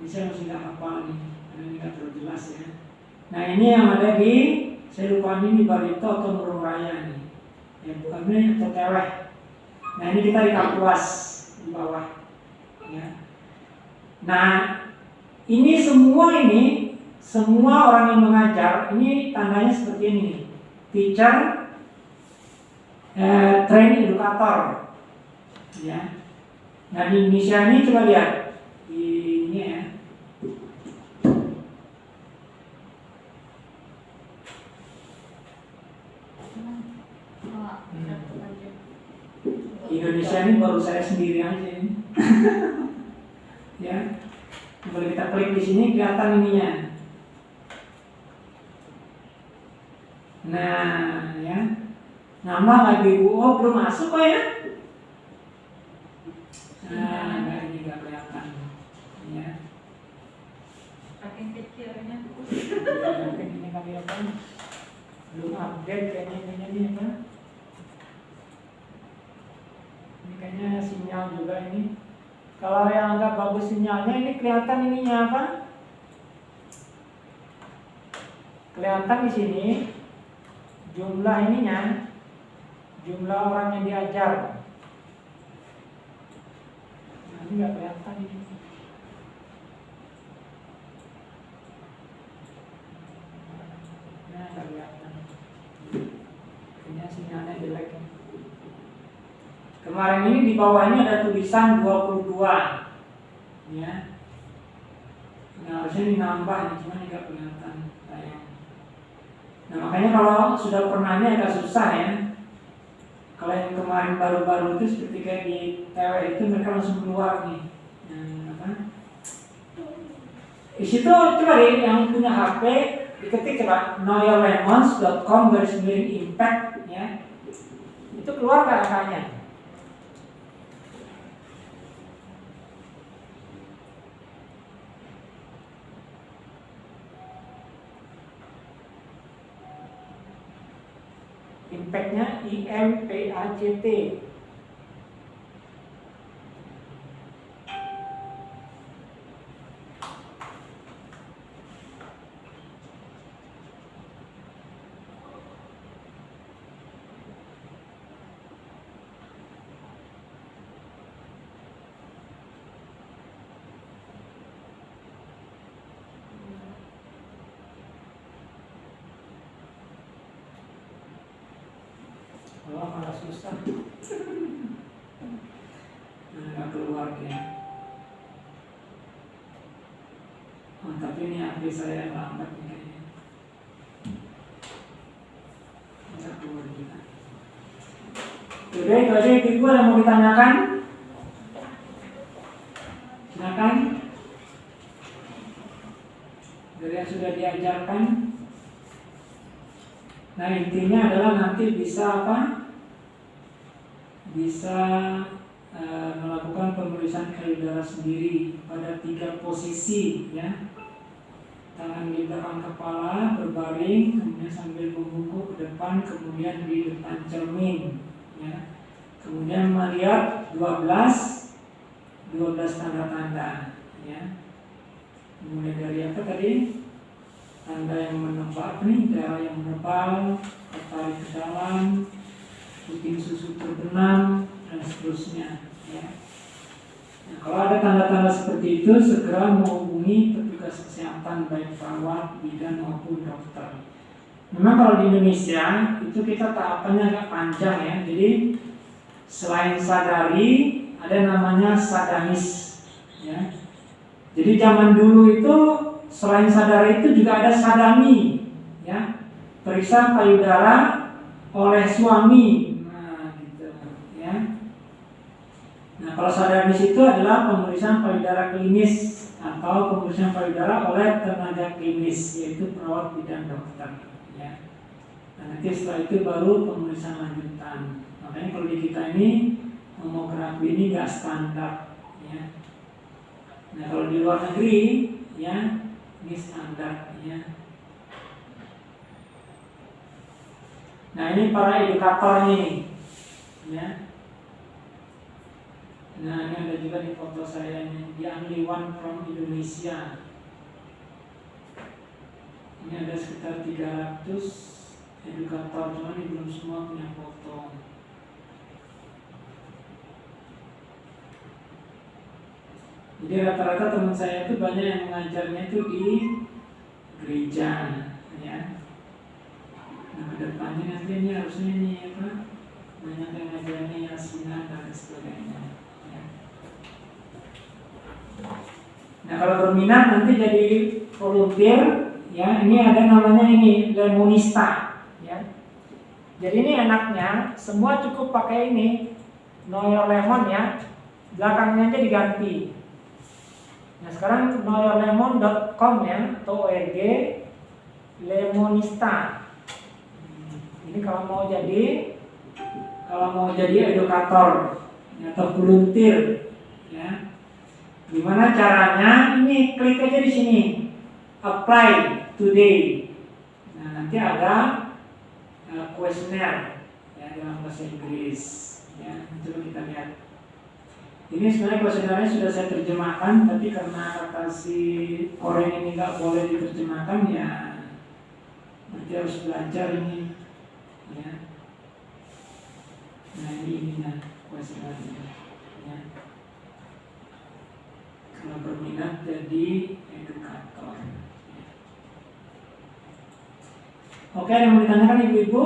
ini saya masih nggak hafal nih, ini nggak terlalu jelas ya. Nah ini yang ada di, saya lupa ini di Barito atau Murung Raya nih, ya bukan ini atau Teweh. Nah ini kita di Kapuas di bawah, ya. Nah ini semua ini semua orang yang mengajar ini tandanya seperti ini teacher eh, train edukator. Ya. Nah di Indonesia ini coba lihat. Ini ya. Indonesia ini baru saya sendiri aja ini. Ya. Kalau kita klik di sini kelihatan ininya. Nah, ya. Nama lagi ibu, oh belum masuk kok ya? Nah, enggak ini enggak kelihatan. Ya. Saking kecilnya. Ya, mungkin ini kali apa? Belum update kayaknya ininya nih apa? Ini kayaknya sinyal juga ini. Kalau yang agak bagus sinyalnya ini kelihatan ininya apa? Kelihatan di sini jumlah ininya jumlah orang yang diajar. Nah, ini nggak kelihatan ini. Nah kelihatan. Kayaknya sinyalnya jelek. Kemarin ini di bawahnya ada tulisan 22 ya. Nah, harusnya dinambah nih cuma nggak kelihatan nah makanya kalau sudah pernah ini agak susah ya kalau yang kemarin baru-baru itu kayak di TW itu mereka langsung keluar nih. Di situ coba deh yang punya HP diketik coba knowyourlemons.com garis miring impact ya. Itu keluar angkanya impactnya I M P A C T Oh, malah susah. Nah, nggak keluar ya. Oh, saya yang. Oke, itu aja ibu ada mau ditanyakan? Silakan. Dari yang sudah diajarkan. Nah intinya adalah nanti bisa apa? Bisa e, melakukan pemeriksaan payudara sendiri pada tiga posisi ya. Belakang kepala berbaring, kemudian sambil membungkuk ke depan, kemudian di depan cermin ya. Kemudian melihat 12 12 tanda-tanda ya. Mulai dari apa tadi? tanda yang menebak nih darah yang menebal tertarik ke dalam puting susu terbenam dan seterusnya ya. Nah, kalau ada tanda-tanda seperti itu segera menghubungi petugas kesehatan baik perawat, bidan maupun dokter. Memang kalau di Indonesia itu kita tahapannya agak panjang ya. Jadi selain sadari ada namanya sadanis ya. Jadi zaman dulu itu selain sadar itu juga ada sadami ya periksa payudara oleh suami nah gitu ya nah kalau sadamis itu adalah pemeriksaan payudara klinis atau pemeriksaan payudara oleh tenaga klinis yaitu perawat bidan dokter ya nah, nanti setelah itu baru pemeriksaan lanjutan makanya kalau di kita ini mamografi ini nggak standar ya nah kalau di luar negeri ya ini standar ya. Nah ini para edukator nih, ya. Nah ini ada juga di foto saya ini, di only one from Indonesia. Ini ada sekitar 300 edukator, cuma ini belum semua punya foto. Jadi rata-rata teman saya itu banyak yang mengajarnya itu di gereja, ya. Nah, ke depannya nanti ini harusnya ini apa? Banyak yang ngajarnya yasinan dan sebagainya. Ya. Nah kalau berminat nanti jadi volunteer, ya ini ada namanya ini lemonista, ya. Jadi ini enaknya semua cukup pakai ini, know lemon ya, belakangnya aja diganti. Nah sekarang knowyourlemon.com ya atau org lemonista. Ini kalau mau jadi kalau mau jadi edukator atau volunteer ya. Gimana caranya? Ini klik aja di sini. Apply today. Nah, nanti ada uh, kuesioner ya dalam bahasa Inggris ya. Coba kita lihat. Ini sebenarnya kuesionernya sudah saya terjemahkan, tapi karena kata si orang ini nggak boleh diterjemahkan ya nanti harus belajar ini ya. Nah ini ininya kuesionernya ya. Kalau berminat jadi edukator. Oke, yang mau ditanyakan ibu-ibu?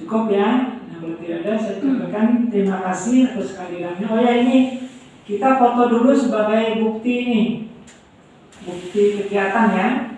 Cukup Cukup ya. Nah, kalau tidak ada saya ucapkan terima kasih atas kehadirannya. Oh ya ini kita foto dulu sebagai bukti ini. Bukti kegiatan ya.